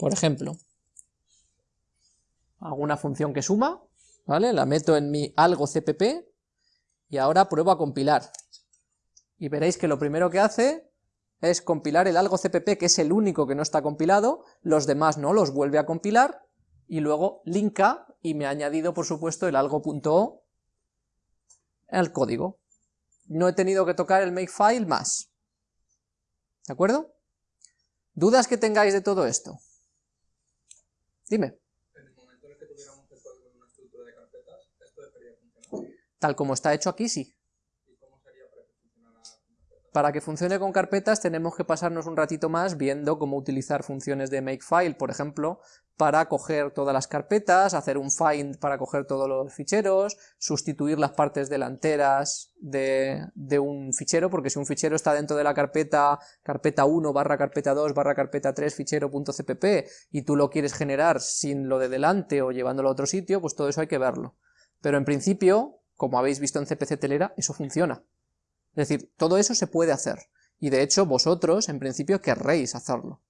Speaker 1: Por ejemplo, hago una función que suma, ¿vale? La meto en mi algo cpp y ahora pruebo a compilar. Y veréis que lo primero que hace es compilar el algo cpp, que es el único que no está compilado, los demás no, los vuelve a compilar, y luego linka, y me ha añadido por supuesto el algo.o al código. No he tenido que tocar el makefile más. ¿De acuerdo? ¿Dudas que tengáis de todo esto? Dime.
Speaker 3: En el momento en el que tuviéramos el código en una estructura de carpetas, esto debería funcionar.
Speaker 1: Tal como está hecho aquí, sí.
Speaker 3: ¿Y cómo sería para que funcionara con carpetas?
Speaker 1: Para que funcione con carpetas tenemos que pasarnos un ratito más viendo cómo utilizar funciones de makefile, por ejemplo, para coger todas las carpetas, hacer un find para coger todos los ficheros, sustituir las partes delanteras de, un fichero, porque si un fichero está dentro de la carpeta carpeta 1 barra carpeta 2 barra carpeta 3 fichero.cpp y tú lo quieres generar sin lo de delante o llevándolo a otro sitio, pues todo eso hay que verlo. Pero en principio, como habéis visto en CPC Telera, eso funciona. Es decir, todo eso se puede hacer, y de hecho vosotros en principio querréis hacerlo.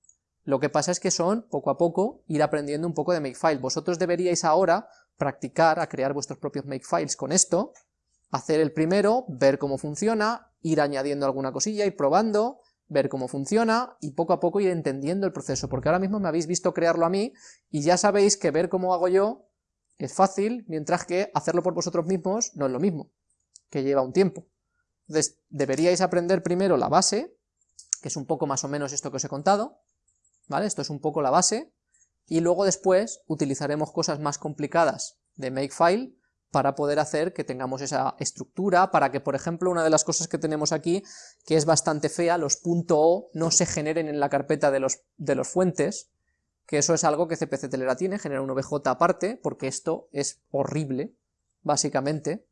Speaker 1: Lo que pasa es que son, poco a poco, ir aprendiendo un poco de makefile. Vosotros deberíais ahora practicar a crear vuestros propios makefiles con esto, hacer el primero, ver cómo funciona, ir añadiendo alguna cosilla, ir probando, ver cómo funciona y poco a poco ir entendiendo el proceso, porque ahora mismo me habéis visto crearlo a mí y ya sabéis que ver cómo hago yo es fácil, mientras que hacerlo por vosotros mismos no es lo mismo, que lleva un tiempo. Entonces, deberíais aprender primero la base, que es un poco más o menos esto que os he contado, ¿vale? Esto es un poco la base, y luego después utilizaremos cosas más complicadas de Makefile para poder hacer que tengamos esa estructura, para que, por ejemplo, una de las cosas que tenemos aquí, que es bastante fea, los .o no se generen en la carpeta de los, de los fuentes, que eso es algo que CPC Telera tiene, genera un OBJ aparte, porque esto es horrible, básicamente.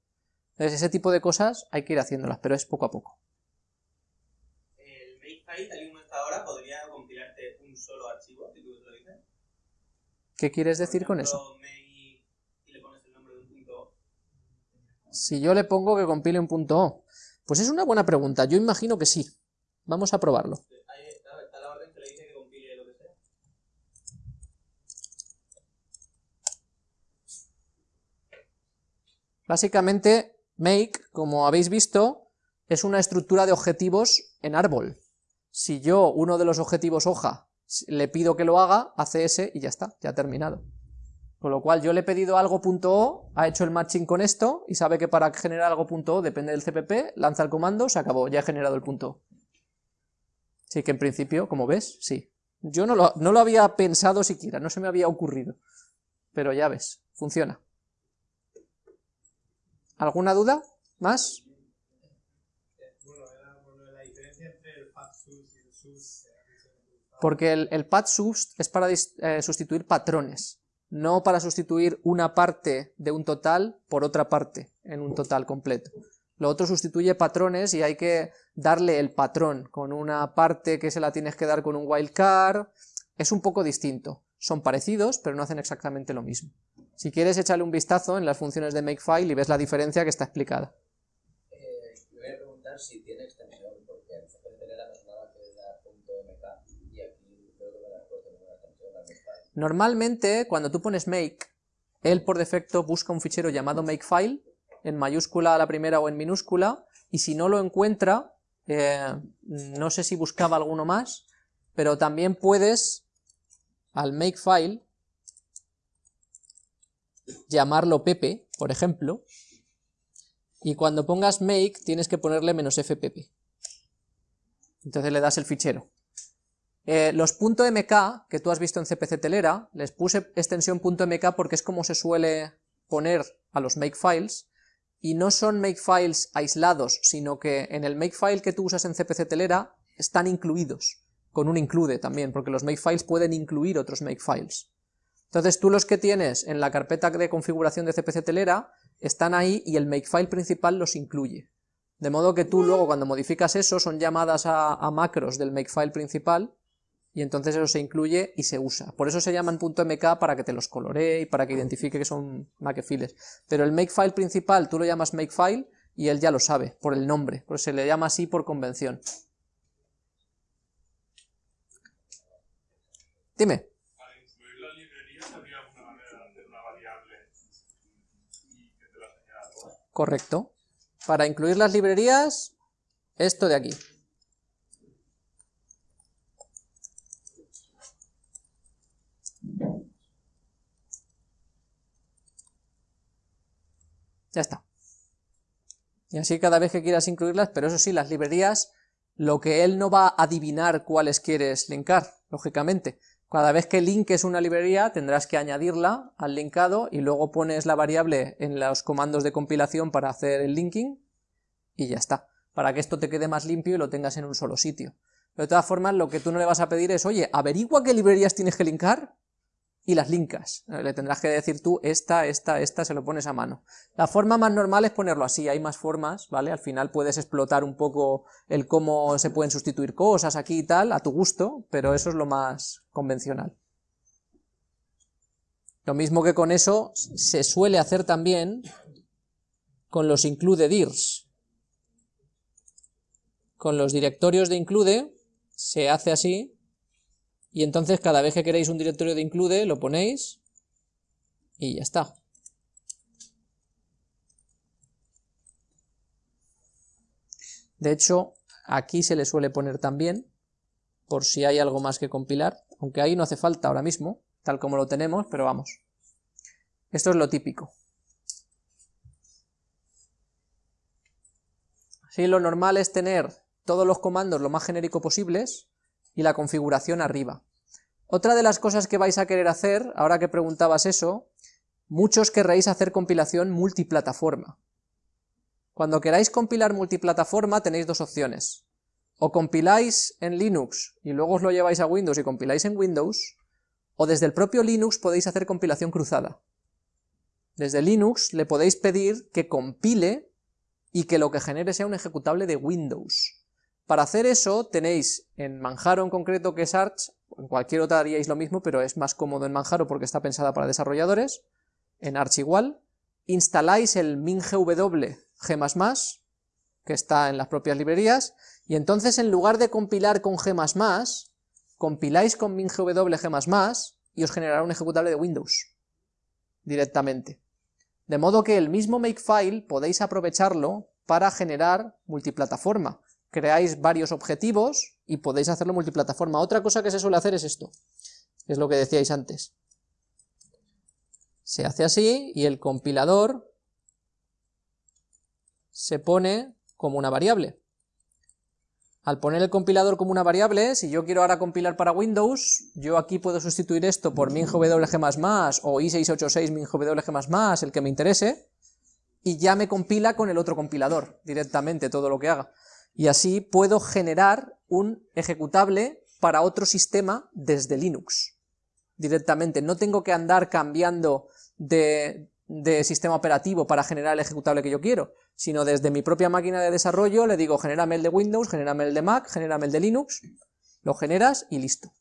Speaker 1: Entonces ese tipo de cosas hay que ir haciéndolas, pero es poco a poco.
Speaker 4: El Makefile, tal y como está ahora, podría compilarte un solo archivo, si tú lo dices.
Speaker 1: ¿Qué quieres decir con eso?
Speaker 4: ejemplo, make y le pones el nombre de un punto O.
Speaker 1: Si yo le pongo que compile un punto .o, pues es una buena pregunta, yo imagino que sí. Vamos a probarlo. Básicamente, make, como habéis visto, es una estructura de objetivos en árbol. Si yo, uno de los objetivos hoja, le pido que lo haga, hace ese y ya está, ya ha terminado. Con lo cual yo le he pedido algo .o, ha hecho el matching con esto, y sabe que para generar algo .o depende del CPP, lanza el comando, se acabó, ya he generado el punto. Así que en principio, como ves, sí. Yo no lo, no lo había pensado siquiera, no se me había ocurrido. Pero ya ves, funciona. ¿Alguna duda? ¿Más? Porque el, el pad subst es para eh, sustituir patrones, no para sustituir una parte de un total por otra parte en un total completo. Lo otro sustituye patrones y hay que darle el patrón con una parte que se la tienes que dar con un wildcard. Es un poco distinto. Son parecidos, pero no hacen exactamente lo mismo. Si quieres, échale un vistazo en las funciones de Makefile y ves la diferencia que está explicada.
Speaker 5: Eh, le voy a preguntar si tiene extensión, porque en Telera nos daba que dar .mk y aquí creo que me la puesto ninguna extensión al Makefile.
Speaker 1: Normalmente, cuando tú pones make, él por defecto busca un fichero llamado makefile, en mayúscula a la primera o en minúscula, y si no lo encuentra, eh, no sé si buscaba alguno más, pero también puedes al makefile llamarlo Pepe, por ejemplo, y cuando pongas make tienes que ponerle menos fpp. Entonces le das el fichero. Eh, los .mk que tú has visto en CPC Telera, les puse extensión .mk porque es como se suele poner a los makefiles, y no son makefiles aislados, sino que en el makefile que tú usas en CPC Telera están incluidos, con un include también, porque los makefiles pueden incluir otros makefiles. Entonces tú los que tienes en la carpeta de configuración de CPC Telera están ahí y el makefile principal los incluye. De modo que tú luego cuando modificas eso son llamadas a, macros del makefile principal y entonces eso se incluye y se usa. Por eso se llaman .mk para que te los coloree y para que identifique que son makefiles. Pero el makefile principal tú lo llamas makefile y él ya lo sabe por el nombre, pues se le llama así por convención. Dime.
Speaker 6: Para incluir las librerías habría una manera de hacer una variable y que te la señala toda.
Speaker 1: Correcto. Para incluir las librerías, esto de aquí. Ya está. Y así cada vez que quieras incluirlas, pero eso sí, las librerías, lo que él no va a adivinar cuáles quieres linkar, lógicamente. Cada vez que linques una librería tendrás que añadirla al linkado y luego pones la variable en los comandos de compilación para hacer el linking y ya está, para que esto te quede más limpio y lo tengas en un solo sitio. De todas formas, lo que tú no le vas a pedir es, oye, averigua qué librerías tienes que linkar y las linkas. Eh, Le tendrás que decir tú, esta, esta, esta, se lo pones a mano. La forma más normal es ponerlo así, hay más formas, ¿vale? Al final puedes explotar un poco el cómo se pueden sustituir cosas aquí y tal, a tu gusto, pero eso es lo más convencional. Lo mismo que con eso se suele hacer también con los include dirs. Con los directorios de include se hace así, y entonces cada vez que queréis un directorio de include lo ponéis y ya está. De hecho, aquí se le suele poner también, por si hay algo más que compilar, aunque ahí no hace falta ahora mismo, tal como lo tenemos, pero vamos. Esto es lo típico. Sí, lo normal es tener todos los comandos lo más genérico posibles y la configuración arriba. Otra de las cosas que vais a querer hacer, ahora que preguntabas eso, muchos querréis hacer compilación multiplataforma. Cuando queráis compilar multiplataforma tenéis dos opciones. O compiláis en Linux y luego os lo lleváis a Windows y compiláis en Windows, o desde el propio Linux podéis hacer compilación cruzada. Desde Linux le podéis pedir que compile y que lo que genere sea un ejecutable de Windows. Para hacer eso tenéis en Manjaro en concreto que es Arch, en cualquier otra haríais lo mismo, pero es más cómodo en Manjaro porque está pensada para desarrolladores, en Arch igual, instaláis el mingw g++, que está en las propias librerías, y entonces en lugar de compilar con g++, compiláis con mingw g++ y os generará un ejecutable de Windows directamente. De modo que el mismo makefile podéis aprovecharlo para generar multiplataforma. Creáis varios objetivos y podéis hacerlo multiplataforma. Otra cosa que se suele hacer es esto, es lo que decíais antes. Se hace así y el compilador se pone como una variable. Al poner el compilador como una variable, si yo quiero ahora compilar para Windows, yo aquí puedo sustituir esto por minwg o i686 minwg el que me interese, y ya me compila con el otro compilador directamente todo lo que haga. Y así puedo generar un ejecutable para otro sistema desde Linux directamente. No tengo que andar cambiando de, sistema operativo para generar el ejecutable que yo quiero, sino desde mi propia máquina de desarrollo le digo, genérame el de Windows, genérame el de Mac, genérame el de Linux, lo generas y listo.